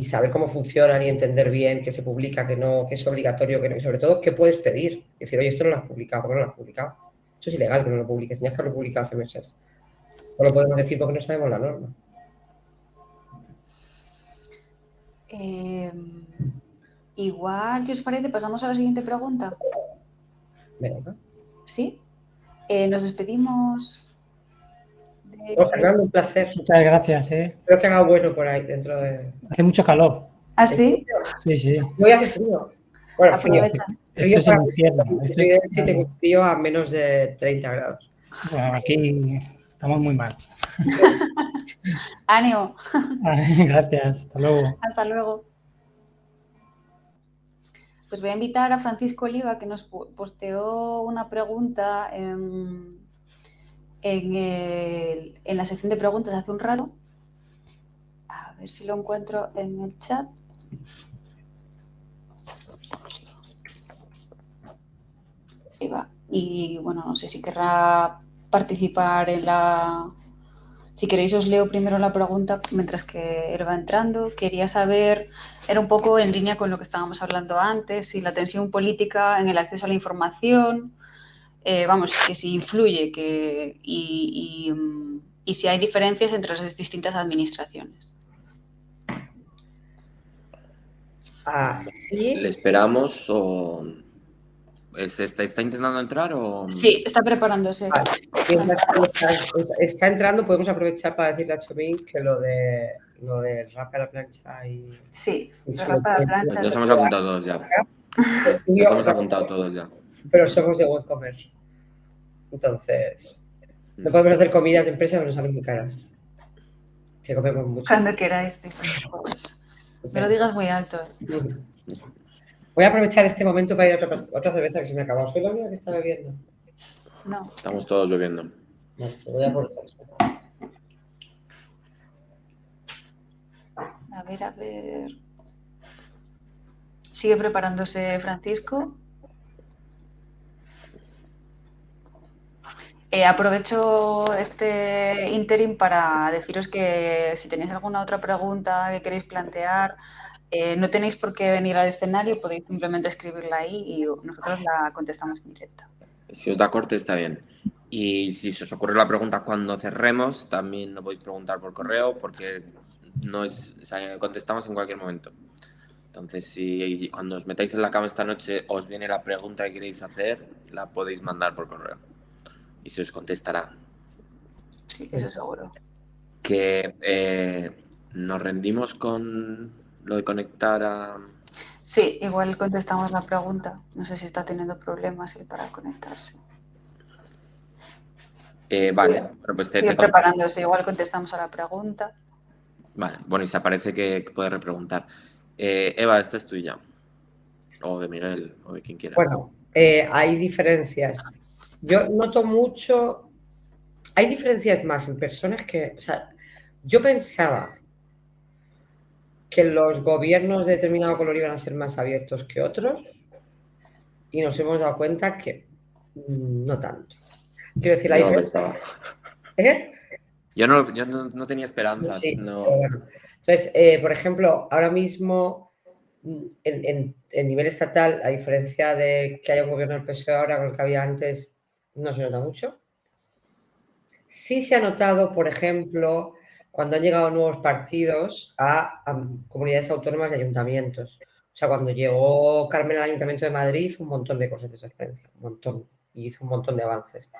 Speaker 7: Y saber cómo funcionan y entender bien qué se publica, qué no, qué es obligatorio, qué no, y sobre todo qué puedes pedir. Es decir, oye, esto no lo has publicado, ¿por qué no lo has publicado? Eso es ilegal que no lo publiques, tenías que haberlo publicado hace meses. No lo podemos decir porque no sabemos la norma.
Speaker 1: Eh, igual, si os parece, pasamos a la siguiente pregunta.
Speaker 7: Venga.
Speaker 1: ¿Sí? Eh, nos despedimos
Speaker 7: Fernando, un placer.
Speaker 9: Muchas gracias. ¿eh?
Speaker 7: Espero que haga bueno por ahí dentro de.
Speaker 9: Hace mucho calor.
Speaker 1: ¿Ah, sí?
Speaker 9: Sí, sí.
Speaker 7: Voy a hacer frío. Bueno, frío.
Speaker 9: frío Esto es un infierno.
Speaker 7: Estoy en si tengo frío a menos de 30 grados.
Speaker 9: Bueno, aquí estamos muy mal.
Speaker 1: Ánimo.
Speaker 9: Gracias. Hasta luego.
Speaker 1: Hasta luego. Pues voy a invitar a Francisco Oliva que nos posteó una pregunta en, en, la sección de preguntas hace un rato. A ver si lo encuentro en el chat. Y bueno, no sé si querrá participar en la... Si queréis os leo primero la pregunta mientras que él va entrando. Quería saber, era un poco en línea con lo que estábamos hablando antes, si la tensión política en el acceso a la información, eh, vamos, que si influye que, y, si hay diferencias entre las distintas administraciones.
Speaker 7: Ah, ¿sí?
Speaker 8: ¿Le esperamos o está, está, intentando entrar o...?
Speaker 1: Sí, está preparándose.
Speaker 7: Está, entrando, podemos aprovechar para decirle a Chomín que lo de lo de rap a la plancha y...
Speaker 1: Sí, rap a la plancha.
Speaker 8: Nos hemos apuntado todos ya. Nos hemos apuntado todos ya
Speaker 7: pero somos de WooCommerce. Entonces, no podemos hacer comidas de empresa, pero nos salen muy caras. Que comemos mucho.
Speaker 1: Cuando queráis, Me lo digas muy alto.
Speaker 7: Voy a aprovechar este momento para ir a otra, cerveza que se me ha acabado. ¿Soy la única que está bebiendo?
Speaker 1: No.
Speaker 8: Estamos todos bebiendo.
Speaker 7: No, voy a aprovechar
Speaker 1: A ver, a ver. Sigue preparándose Francisco. Eh, aprovecho este interim para deciros que si tenéis alguna otra pregunta que queréis plantear, eh, no tenéis por qué venir al escenario, podéis simplemente escribirla ahí y nosotros la contestamos en directo.
Speaker 8: Si os da corte, está bien. Y si se os ocurre la pregunta cuando cerremos, también lo podéis preguntar por correo porque no es, contestamos en cualquier momento. Entonces, si cuando os metáis en la cama esta noche os viene la pregunta que queréis hacer, la podéis mandar por correo y se os contestará.
Speaker 1: Sí, eso seguro.
Speaker 8: Que eh, nos rendimos con lo de conectar a...
Speaker 1: Sí, igual contestamos la pregunta. No sé si está teniendo problemas para conectarse.
Speaker 8: Eh, vale, bueno, pues te,
Speaker 1: preparándose, igual contestamos a la pregunta.
Speaker 8: Vale, bueno, y se aparece que, puede repreguntar. Eh, Eva, esta es tuya. O de Miguel, o de quien quieras.
Speaker 7: Bueno, hay diferencias yo noto mucho, hay diferencias más en personas que, o sea, yo pensaba que los gobiernos de determinado color iban a ser más abiertos que otros y nos hemos dado cuenta que no tanto. Quiero decir, la diferencia...
Speaker 8: ¿Eh? Yo, no, yo no, tenía esperanzas.
Speaker 7: Entonces, eh, por ejemplo, ahora mismo en, en, nivel estatal, a diferencia de que haya un gobierno del PSOE ahora con el que había antes, no se nota mucho. Sí se ha notado, por ejemplo, cuando han llegado nuevos partidos a, comunidades autónomas y ayuntamientos. O sea, cuando llegó Carmen al Ayuntamiento de Madrid hizo un montón de cosas de transparencia, un montón, y hizo un montón de avances.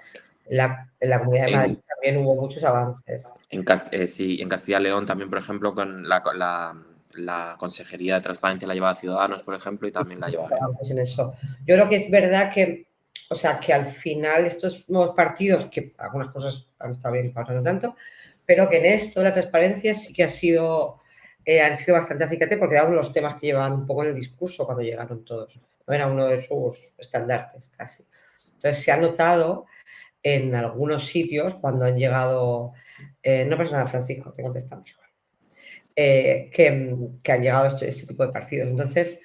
Speaker 7: En la, Comunidad de Madrid también hubo muchos avances.
Speaker 8: En, eh, sí, en Castilla y León también, por ejemplo, con la, la, Consejería de Transparencia la llevaba Ciudadanos, por ejemplo, y también la llevaba.
Speaker 7: En eso. Yo creo que es verdad que, o sea, que al final estos nuevos partidos, que algunas cosas han estado bien otras no tanto, pero que en esto la transparencia sí que ha sido, eh, han sido bastante acicate porque era uno de los temas que llevaban un poco en el discurso cuando llegaron todos. No era uno de sus estandartes casi. Entonces se ha notado en algunos sitios cuando han llegado, eh, no pasa nada Francisco, te contestamos igual, eh, que, que, han llegado este, este, tipo de partidos. Entonces,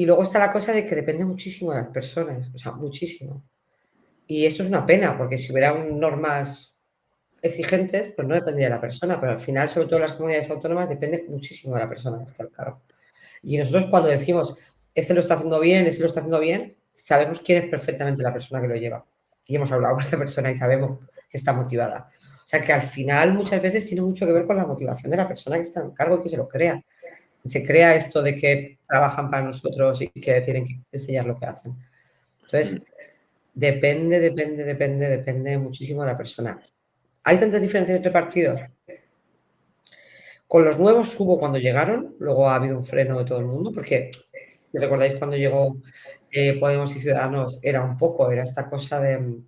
Speaker 7: y luego está la cosa de que depende muchísimo de las personas, o sea, muchísimo. Y esto es una pena, porque si hubiera normas exigentes, pues no dependía de la persona, pero al final, sobre todo las comunidades autónomas, depende muchísimo de la persona que está al cargo. Y nosotros cuando decimos, este lo está haciendo bien, este lo está haciendo bien, sabemos quién es perfectamente la persona que lo lleva y hemos hablado con esa persona y sabemos que está motivada. O sea que al final muchas veces tiene mucho que ver con la motivación de la persona que está en cargo y que se lo crea. Se crea esto de que trabajan para nosotros y que tienen que enseñar lo que hacen. Entonces, depende, depende, depende, depende muchísimo de la persona. ¿Hay tantas diferencias entre partidos? Con los nuevos hubo cuando llegaron, luego ha habido un freno de todo el mundo, porque recordáis cuando llegó eh, Podemos y Ciudadanos era un poco, era esta cosa de,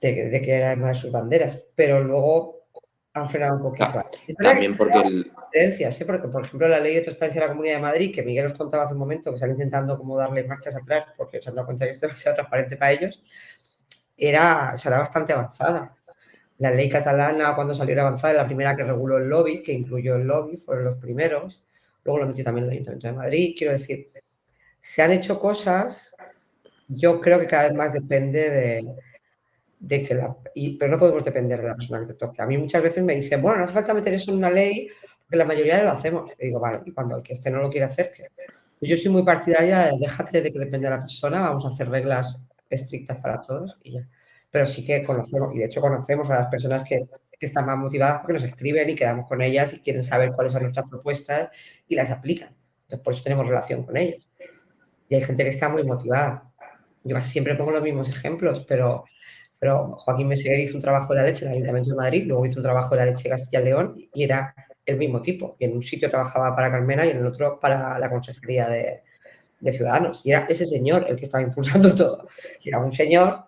Speaker 7: de, que era una de sus banderas, pero luego han frenado un poquito.
Speaker 8: también porque... El...
Speaker 7: ¿sí? Porque, por ejemplo, la ley de transparencia de la Comunidad de Madrid, que Miguel os contaba hace un momento, que están intentando como darle marchas atrás porque se han dado cuenta que es demasiado transparente para ellos, era, era bastante avanzada. La ley catalana, cuando salió, era avanzada, la primera que reguló el lobby, que incluyó el lobby, fueron los primeros. Luego lo metió también el Ayuntamiento de Madrid. Quiero decir, se han hecho cosas, yo creo que cada vez más depende de, que la... pero no podemos depender de la persona que te toque. A mí muchas veces me dicen, bueno, no hace falta meter eso en una ley, porque la mayoría lo hacemos. Y digo, vale, y cuando el que este no lo quiere hacer, ¿qué? Yo soy muy partidaria de déjate de que depende de la persona, vamos a hacer reglas estrictas para todos y ya. Pero sí que conocemos, y de hecho conocemos a las personas que, que están más motivadas porque nos escriben y quedamos con ellas y quieren saber cuáles son nuestras propuestas y las aplican. Entonces, por eso tenemos relación con ellos y hay gente que está muy motivada. Yo casi siempre pongo los mismos ejemplos, pero, pero Joaquín Meseguer hizo un trabajo de la leche en el Ayuntamiento de Madrid, luego hizo un trabajo de la leche de Castilla y León y era el mismo tipo. Y en un sitio trabajaba para Carmena y en el otro para la Consejería de, de Ciudadanos. Y era ese señor el que estaba impulsando todo. Y era un señor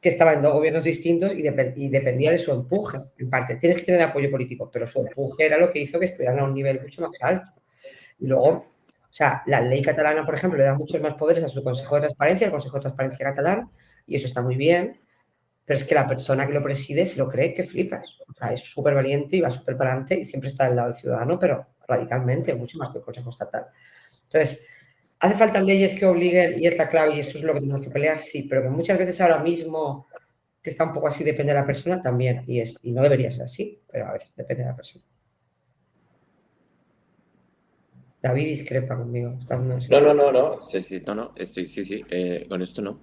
Speaker 7: que estaba en dos gobiernos distintos y, y, dependía de su empuje, en parte. Tienes que tener apoyo político, pero su empuje era lo que hizo que estuvieran a un nivel mucho más alto. Y luego o sea, la ley catalana, por ejemplo, le da muchos más poderes a su Consejo de Transparencia, el Consejo de Transparencia catalán, y eso está muy bien, pero es que la persona que lo preside se lo cree que flipas. O sea, es súper valiente y va súper para adelante y siempre está al lado del ciudadano, pero radicalmente, mucho más que el Consejo Estatal. Entonces, ¿hace falta leyes que obliguen, y es la clave, y esto es lo que tenemos que pelear? Sí, pero que muchas veces ahora mismo, que está un poco así, depende de la persona, también, y, es, y no debería ser así, pero a veces depende de la persona. David discrepa conmigo.
Speaker 8: no, no, no, no. Sí, sí, no, no. Estoy, sí, sí. Eh, con esto no.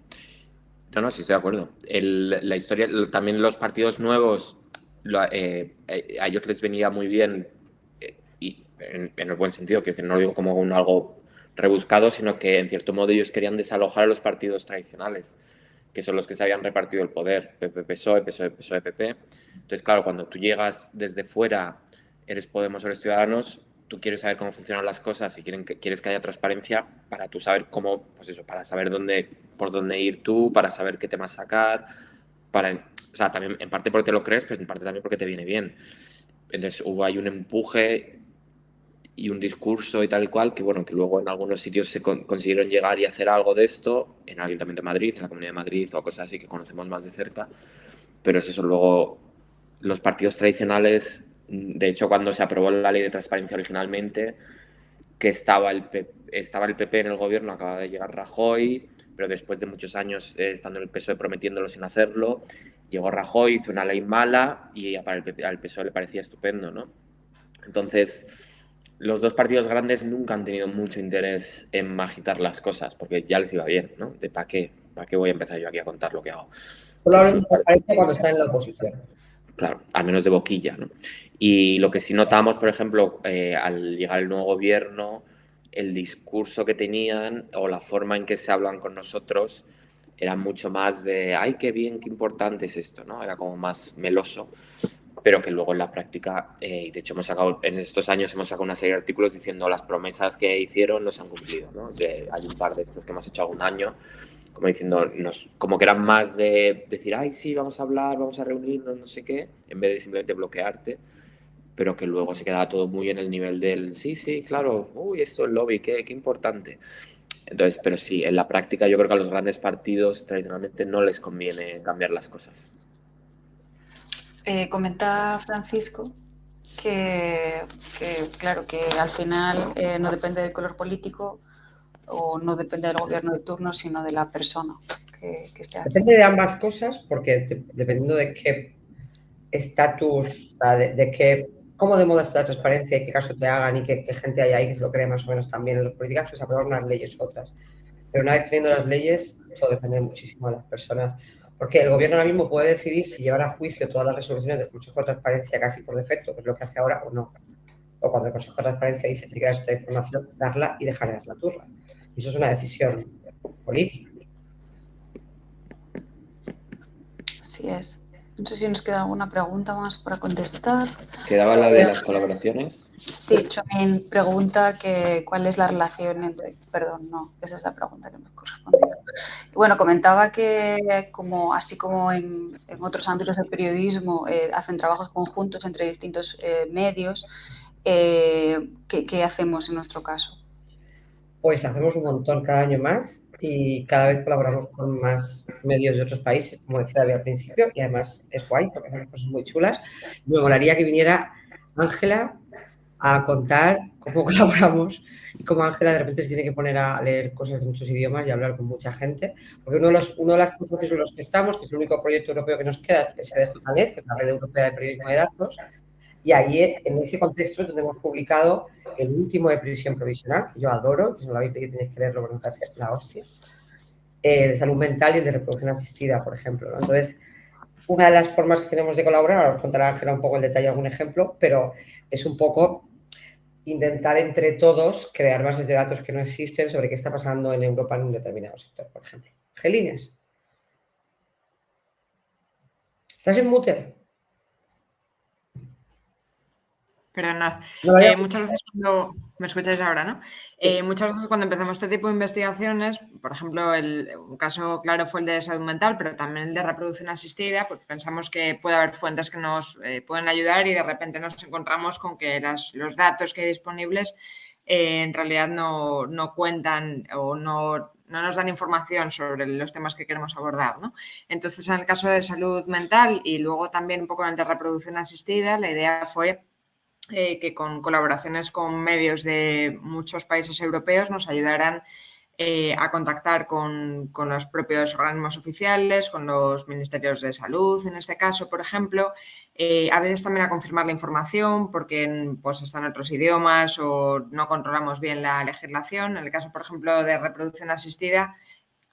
Speaker 8: No, no, sí estoy de acuerdo. la historia, también los partidos nuevos, eh, eh, a ellos les venía muy bien, y en, el buen sentido, que no lo digo como un algo rebuscado, sino que en cierto modo ellos querían desalojar a los partidos tradicionales, que son los que se habían repartido el poder, PP, PSOE, PSOE, PSOE, PP. Entonces, claro, cuando tú llegas desde fuera, eres Podemos o eres Ciudadanos, tú quieres saber cómo funcionan las cosas y quieren quieres que haya transparencia para tú saber cómo, pues eso, para saber dónde, por dónde ir tú, para saber qué temas sacar, para, o sea, también en parte porque te lo crees, pero en parte también porque te viene bien. Entonces hubo ahí un empuje y un discurso y tal y cual, que bueno, que luego en algunos sitios se consiguieron llegar y hacer algo de esto, en el Ayuntamiento de Madrid, en la Comunidad de Madrid o cosas así que conocemos más de cerca, pero es eso, luego los partidos tradicionales de hecho, cuando se aprobó la ley de transparencia originalmente, que estaba el, PP, estaba el PP en el gobierno, acaba de llegar Rajoy, pero después de muchos años eh, estando en el PSOE prometiéndolo sin hacerlo, llegó Rajoy, hizo una ley mala y para el al PSOE le parecía estupendo, ¿no? Entonces, los dos partidos grandes nunca han tenido mucho interés en agitar las cosas, porque ya les iba bien, ¿no? De para qué, para qué voy a empezar yo aquí a contar lo que hago.
Speaker 7: Probablemente cuando está en la oposición.
Speaker 8: Claro, al menos de boquilla, ¿no? Y lo que sí notamos, por ejemplo, eh, al llegar el nuevo gobierno, el discurso que tenían o la forma en que se hablan con nosotros era mucho más de, ay, qué bien, qué importante es esto, ¿no? Era como más meloso, pero que luego en la práctica, eh, y de hecho hemos sacado, en estos años hemos sacado una serie de artículos diciendo las promesas que hicieron no se han cumplido, ¿no? hay un par de estos que hemos hecho algún año, como diciendo, nos, como que eran más de decir, ay, sí, vamos a hablar, vamos a reunirnos, no sé qué, en vez de simplemente bloquearte, pero que luego se quedaba todo muy en el nivel del, sí, sí, claro, uy, esto es lobby, qué, qué importante. Entonces, pero sí, en la práctica yo creo que a los grandes partidos tradicionalmente no les conviene cambiar las cosas.
Speaker 1: Eh, comenta Francisco que, claro, que al final eh, no depende del color político o no depende del gobierno de turno, sino de la persona que, esté
Speaker 7: Depende de ambas cosas, porque dependiendo de qué estatus, de, qué, cómo de moda está la transparencia y qué caso te hagan y qué, gente hay ahí que se lo cree más o menos también en las políticas, pues aprobar unas leyes u otras. Pero una vez teniendo las leyes, todo depende muchísimo de las personas. Porque el gobierno ahora mismo puede decidir si llevar a juicio todas las resoluciones del Consejo de Transparencia casi por defecto, que es lo que hace ahora, o no. O cuando el Consejo de Transparencia dice que esta información, darla y dejar la turra. Y eso es una decisión política.
Speaker 1: Así es. No sé si nos queda alguna pregunta más para contestar.
Speaker 8: ¿Quedaba la de las colaboraciones?
Speaker 1: Sí, Chomín pregunta que cuál es la relación entre... Perdón, no, esa es la pregunta que me ha correspondido. Bueno, comentaba que como así como en, otros ámbitos del periodismo eh, hacen trabajos conjuntos entre distintos eh, medios, eh, ¿qué hacemos en nuestro caso?
Speaker 7: Pues hacemos un montón cada año más y cada vez colaboramos con más medios de otros países, como decía David al principio, y además es guay porque hacemos cosas muy chulas. Me molaría que viniera Ángela a contar cómo colaboramos y cómo Ángela de repente se tiene que poner a leer cosas de muchos idiomas y hablar con mucha gente. Porque uno de los, uno de los cursos en los que estamos, que es el único proyecto europeo que nos queda, es el de JANET, que es la Red Europea de Periodismo de Datos, y ahí, en ese contexto, es donde hemos publicado el último de prisión provisional, que yo adoro, que si no lo habéis leído tenéis que leerlo porque hace la hostia, eh, de salud mental y de reproducción asistida, por ejemplo. Entonces, una de las formas que tenemos de colaborar, ahora os contará Ángela un poco el detalle, algún ejemplo, pero es un poco intentar entre todos crear bases de datos que no existen sobre qué está pasando en Europa en un determinado sector, por ejemplo. Gelines. ¿Estás en mute?
Speaker 4: Perdonad. Eh, muchas veces cuando. Me escucháis ahora, ¿no? Eh, muchas veces cuando empezamos este tipo de investigaciones, por ejemplo, el, un caso claro fue el de salud mental, pero también el de reproducción asistida, porque pensamos que puede haber fuentes que nos eh, pueden ayudar y de repente nos encontramos con que los datos que hay disponibles en realidad no, no cuentan o no no nos dan información sobre los temas que queremos abordar. ¿no? Entonces, en el caso de salud mental y luego también un poco en el de reproducción asistida, la idea fue eh, que con colaboraciones con medios de muchos países europeos nos ayudarán eh, a contactar con, los propios organismos oficiales, con los ministerios de salud, en este caso, por ejemplo, eh, a veces también a confirmar la información porque pues, están otros idiomas o no controlamos bien la legislación. En el caso, por ejemplo, de reproducción asistida,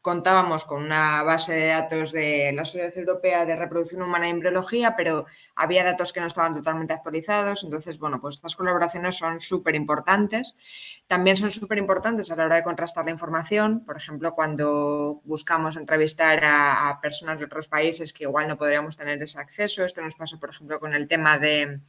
Speaker 4: contábamos con una base de datos de la Sociedad Europea de Reproducción Humana e Embriología, pero había datos que no estaban totalmente actualizados. Entonces, bueno, pues estas colaboraciones son súper importantes. También son súper importantes a la hora de contrastar la información. Por ejemplo, cuando buscamos entrevistar a, a, personas de otros países que igual no podríamos tener ese acceso. Esto nos pasa, por ejemplo, con el tema de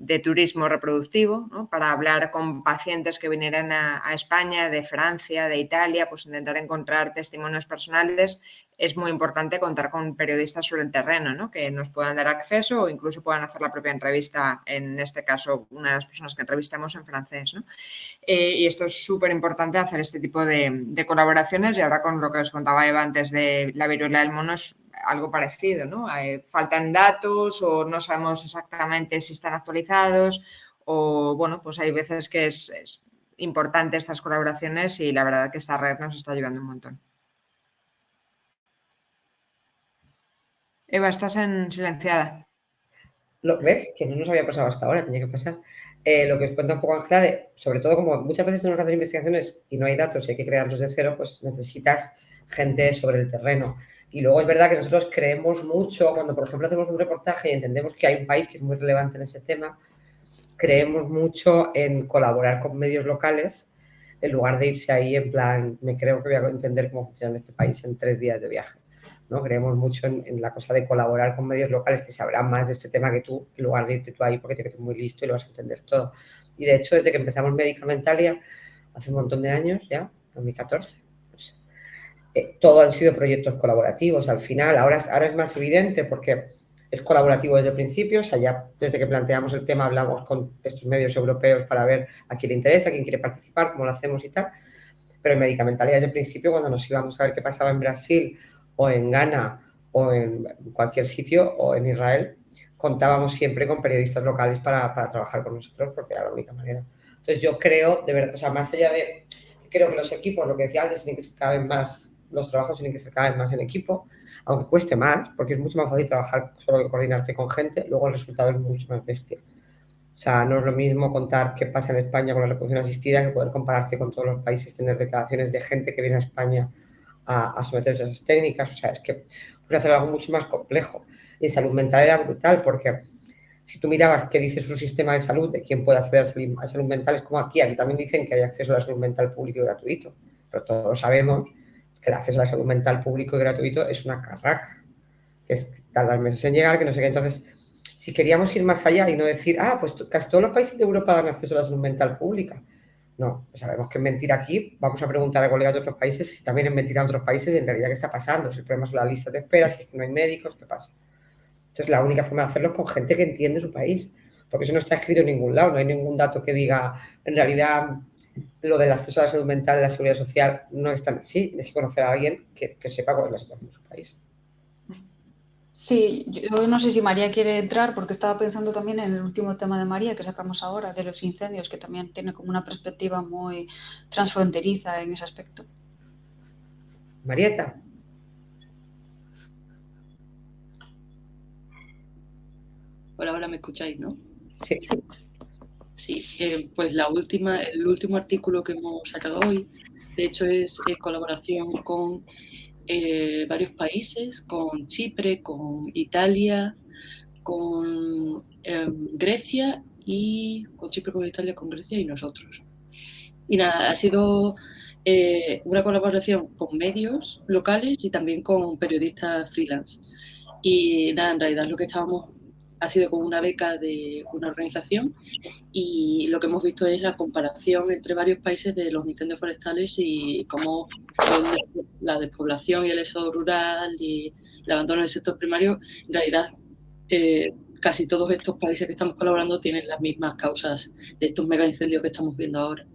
Speaker 4: de turismo reproductivo, para hablar con pacientes que vinieran a, España, de Francia, de Italia, pues intentar encontrar testimonios personales. Es muy importante contar con periodistas sobre el terreno, que nos puedan dar acceso o incluso puedan hacer la propia entrevista, en este caso, una de las personas que entrevistamos en francés. Eh, y esto es súper importante hacer este tipo de, colaboraciones y ahora con lo que os contaba Eva antes de la viruela del mono es algo parecido, ¿no? Eh, faltan datos o no sabemos exactamente si están actualizados o, bueno, pues hay veces que es, importante estas colaboraciones y la verdad que esta red nos está ayudando un montón. Eva, estás en silenciada.
Speaker 7: Lo, ¿Ves? Que no nos había pasado hasta ahora, tenía que pasar. Eh, lo que os cuenta un poco Ángela, sobre todo como muchas veces tenemos que hacer investigaciones y no hay datos y hay que crearlos de cero, pues necesitas gente sobre el terreno. Y luego es verdad que nosotros creemos mucho, cuando por ejemplo hacemos un reportaje y entendemos que hay un país que es muy relevante en ese tema, creemos mucho en colaborar con medios locales en lugar de irse ahí en plan, me creo que voy a entender cómo funciona este país en tres días de viaje. ¿No? Creemos mucho en, la cosa de colaborar con medios locales que sabrán más de este tema que tú, en lugar de irte tú ahí porque te crees muy listo y lo vas a entender todo. Y de hecho, desde que empezamos Medicamentalia, hace un montón de años ya, 2014, pues, eh, todo han sido proyectos colaborativos al final. Ahora, ahora es más evidente porque es colaborativo desde el principio, o sea, ya desde que planteamos el tema hablamos con estos medios europeos para ver a quién le interesa, a quién quiere participar, cómo lo hacemos y tal. Pero en Medicamentalia desde el principio, cuando nos íbamos a ver qué pasaba en Brasil o en Ghana o en cualquier sitio o en Israel, contábamos siempre con periodistas locales para, para trabajar con nosotros porque era la única manera. Entonces yo creo, de verdad, o sea, más allá de, creo que los equipos, lo que decía antes, tienen que ser cada vez más, los trabajos tienen que ser cada vez más en equipo, aunque cueste más, porque es mucho más fácil trabajar solo que coordinarte con gente, luego el resultado es mucho más bestia. O sea, no es lo mismo contar qué pasa en España con la reproducción asistida que poder compararte con todos los países, tener declaraciones de gente que viene a España a, a someterse a esas técnicas. O sea, es que puede hacer algo mucho más complejo. Y en salud mental era brutal porque si tú mirabas qué dice su sistema de salud, de quién puede acceder a salud mental, es como aquí. Aquí también dicen que hay acceso a la salud mental público y gratuito. Pero todos sabemos que el acceso a la salud mental público y gratuito es una carraca, que es tardar meses en llegar, que no sé qué. Entonces, si queríamos ir más allá y no decir, ah, pues casi todos los países de Europa dan acceso a la salud mental pública. No, sabemos que es mentira aquí. Vamos a preguntar a colegas de otros países si también es mentira en otros países en realidad qué está pasando. Si el problema es la lista de espera, si no hay médicos, ¿qué pasa? Entonces, la única forma de hacerlo es con gente que entiende su país, porque eso no está escrito en ningún lado, no hay ningún dato que diga, en realidad, lo del acceso a la salud mental la seguridad social no es tan así. Hay que conocer a alguien que, sepa cuál es la situación de su país.
Speaker 1: Sí, yo no sé si María quiere entrar porque estaba pensando también en el último tema de María que sacamos ahora, de los incendios, que también tiene como una perspectiva muy transfronteriza en ese aspecto.
Speaker 7: Marieta.
Speaker 5: Hola, ahora me escucháis, ¿no?
Speaker 7: Sí.
Speaker 5: Sí, eh, pues la última, el último artículo que hemos sacado hoy, de hecho, es en colaboración con eh, varios países, con Chipre, con Italia, con em, Grecia y con Chipre, con Italia, con Grecia y nosotros. Y nada, ha sido eh, una colaboración con medios locales y también con periodistas freelance. Y nada, en realidad lo que estábamos ha sido con una beca de una organización y lo que hemos visto es la comparación entre varios países de los incendios forestales y cómo la despoblación y el éxodo rural y el abandono del sector primario, en realidad eh, casi todos estos países que estamos colaborando tienen las mismas causas de estos mega incendios que estamos viendo ahora.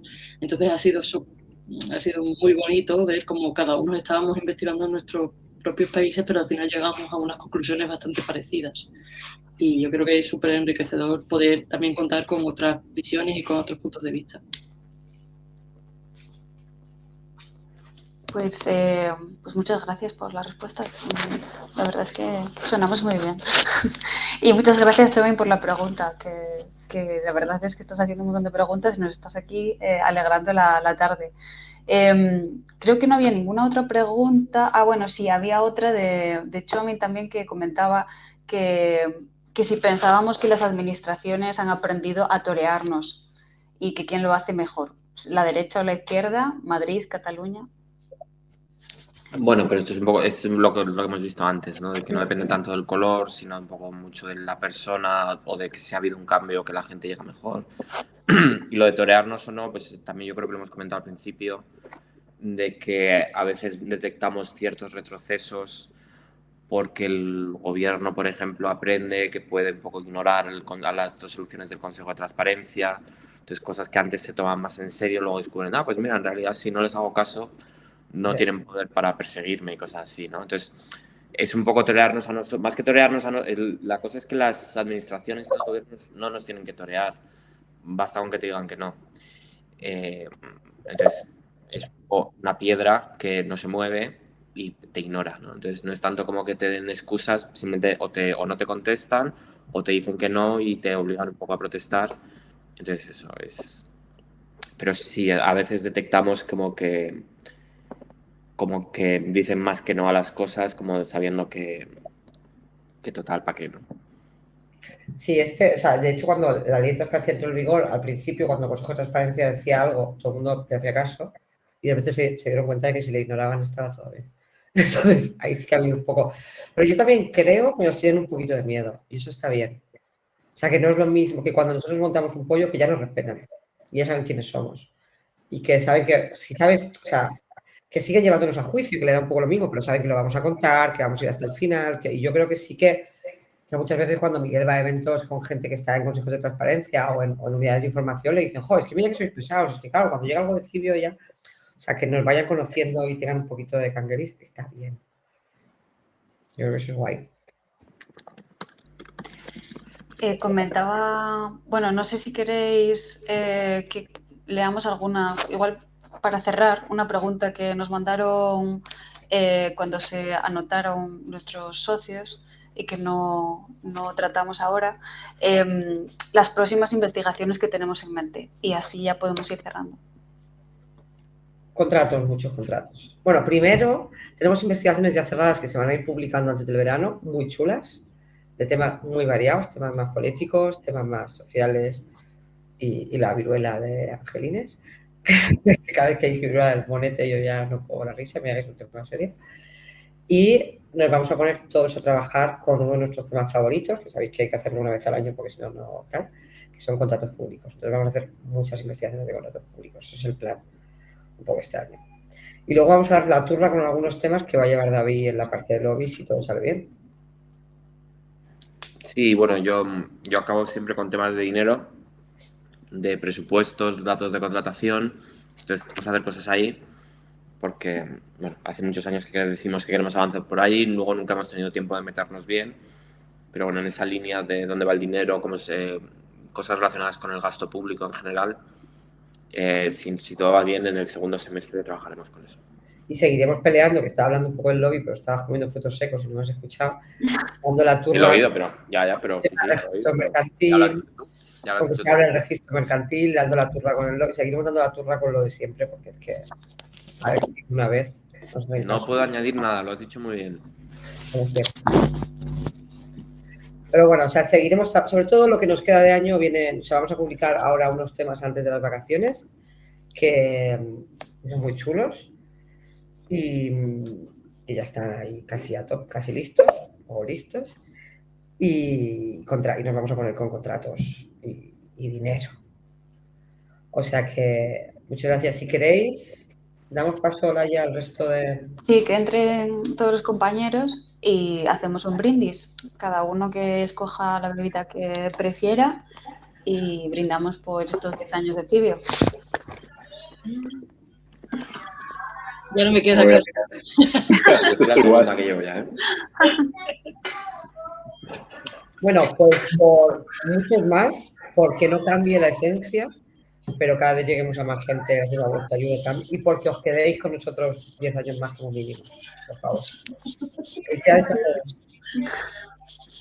Speaker 5: Entonces ha sido, ha sido muy bonito ver cómo cada uno estábamos investigando en nuestros propios países, pero al final llegamos a unas conclusiones bastante parecidas y yo creo que es súper enriquecedor poder también contar con otras visiones y con otros puntos de vista.
Speaker 1: Pues, eh, pues muchas gracias por las respuestas. La verdad es que sonamos muy bien. y muchas gracias también por la pregunta, que, que, la verdad es que estás haciendo un montón de preguntas y nos estás aquí eh, alegrando la, la tarde. Em, creo que no había ninguna otra pregunta. Ah, bueno, sí, había otra de, de Chomin también que comentaba que que si pensábamos que las administraciones han aprendido a torearnos y que quién lo hace mejor, la derecha o la izquierda, Madrid, Cataluña.
Speaker 8: Bueno, pero esto es un poco es lo que, lo que hemos visto antes, ¿no? De que no depende tanto del color, sino un poco mucho de la persona o de que si ha habido un cambio que la gente llega mejor. y lo de torearnos o no, pues también yo creo que lo hemos comentado al principio, de que a veces detectamos ciertos retrocesos porque el gobierno, por ejemplo, aprende que puede un poco ignorar el, a las resoluciones del Consejo de Transparencia. Entonces, cosas que antes se toman más en serio, luego descubren, ah, pues mira, en realidad si no les hago caso, no tienen poder para perseguirme y cosas así, ¿no? Entonces, es un poco torearnos a nosotros, más que torearnos a nosotros, la cosa es que las administraciones y los gobiernos no nos tienen que torear, basta con que te digan que no. Eh, entonces, es una piedra que no se mueve y te ignora, ¿no? Entonces no es tanto como que te den excusas, simplemente o, te, o no te contestan o te dicen que no y te obligan un poco a protestar. Entonces eso es... Pero sí, a veces detectamos como que como que dicen más que no a las cosas, como sabiendo que, que total, ¿para qué no?
Speaker 7: Sí, este, o sea, de hecho, cuando la ley de transparencia entró en vigor, al principio, cuando el Consejo de Transparencia decía algo, todo el mundo le hacía caso y de repente se, se dieron cuenta de que si le ignoraban estaba todo bien. Entonces, ahí sí habido un poco. Pero yo también creo que nos tienen un poquito de miedo y eso está bien. O sea, que no es lo mismo que cuando nosotros montamos un pollo que ya nos respetan y ya saben quiénes somos. Y que saben que, si sabes, o sea, que siguen llevándonos a juicio, que le da un poco lo mismo, pero saben que lo vamos a contar, que vamos a ir hasta el final. Que, y yo creo que sí que, que muchas veces cuando Miguel va a eventos con gente que está en consejos de transparencia o en, o en unidades de información, le dicen, joder, es que mira que sois pesados. Es que claro, cuando llega algo de cibio ya o sea, que nos vayan conociendo y tengan un poquito de cangueris, está bien. Yo creo que eso es guay.
Speaker 1: Eh, comentaba, bueno, no sé si queréis eh, que leamos alguna, igual para cerrar, una pregunta que nos mandaron eh, cuando se anotaron nuestros socios y que no, no tratamos ahora, em, las próximas investigaciones que tenemos en mente y así ya podemos ir cerrando.
Speaker 7: Contratos, muchos contratos. Bueno, primero tenemos investigaciones ya cerradas que se van a ir publicando antes del verano, muy chulas, de temas muy variados, temas más políticos, temas más sociales y, la viruela de Angelines. Cada vez que hay viruela del monete yo ya no puedo la risa, mira que es un tema serio. Y nos vamos a poner todos a trabajar con uno de nuestros temas favoritos, que sabéis que hay que hacerlo una vez al año porque si no, no tal, que son contratos públicos. Entonces vamos a hacer muchas investigaciones de contratos públicos, ese es el plan un poco este año. Y luego vamos a dar la turra con algunos temas que va a llevar David en la parte de lobby si todo sale bien.
Speaker 8: Sí, bueno, yo, yo acabo siempre con temas de dinero, de presupuestos, datos de contratación. Entonces, vamos a hacer cosas ahí porque, bueno, hace muchos años que decimos que queremos avanzar por ahí, luego nunca hemos tenido tiempo de meternos bien. Pero bueno, en esa línea de dónde va el dinero, cómo se, cosas relacionadas con el gasto público en general, eh, si, todo va bien, en el segundo semestre trabajaremos con eso.
Speaker 7: Y seguiremos peleando, que estaba hablando un poco del lobby, pero estabas comiendo frutos secos y no me has escuchado. Dando la turra.
Speaker 8: Lo he oído, pero ya, ya, pero. Sí, sí,
Speaker 7: registro mercantil, porque se abre el registro mercantil, dando la turra con el lobby. Seguiremos dando la turra con lo de siempre, porque es que. A ver si una vez.
Speaker 8: no puedo añadir nada, lo has dicho muy bien.
Speaker 7: Pero bueno, o sea, seguiremos, sobre todo lo que nos queda de año, viene, o vamos a publicar ahora unos temas antes de las vacaciones que son muy chulos y, ya están ahí casi a top, casi listos o listos y, contra, y nos vamos a poner con contratos y, dinero. O sea que muchas gracias. Si queréis, damos paso ahora ya al resto de...
Speaker 1: Sí, que entren todos los compañeros y hacemos un brindis, cada uno que escoja la bebida que prefiera y brindamos por estos 10 años de tibio.
Speaker 5: Ya no me queda
Speaker 8: claro. es igual que llevo ya, ¿eh?
Speaker 7: Bueno, pues por muchos más, porque no cambie la esencia, pero cada vez lleguemos a más gente a la vuelta ayuda y porque os quedéis con nosotros 10 años más como mínimo, por favor.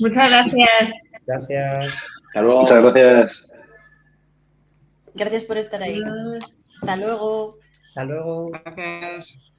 Speaker 6: Muchas gracias.
Speaker 7: Gracias.
Speaker 2: Hasta luego. Muchas gracias.
Speaker 1: Gracias por estar ahí. Hasta luego.
Speaker 7: Hasta luego.
Speaker 4: Gracias.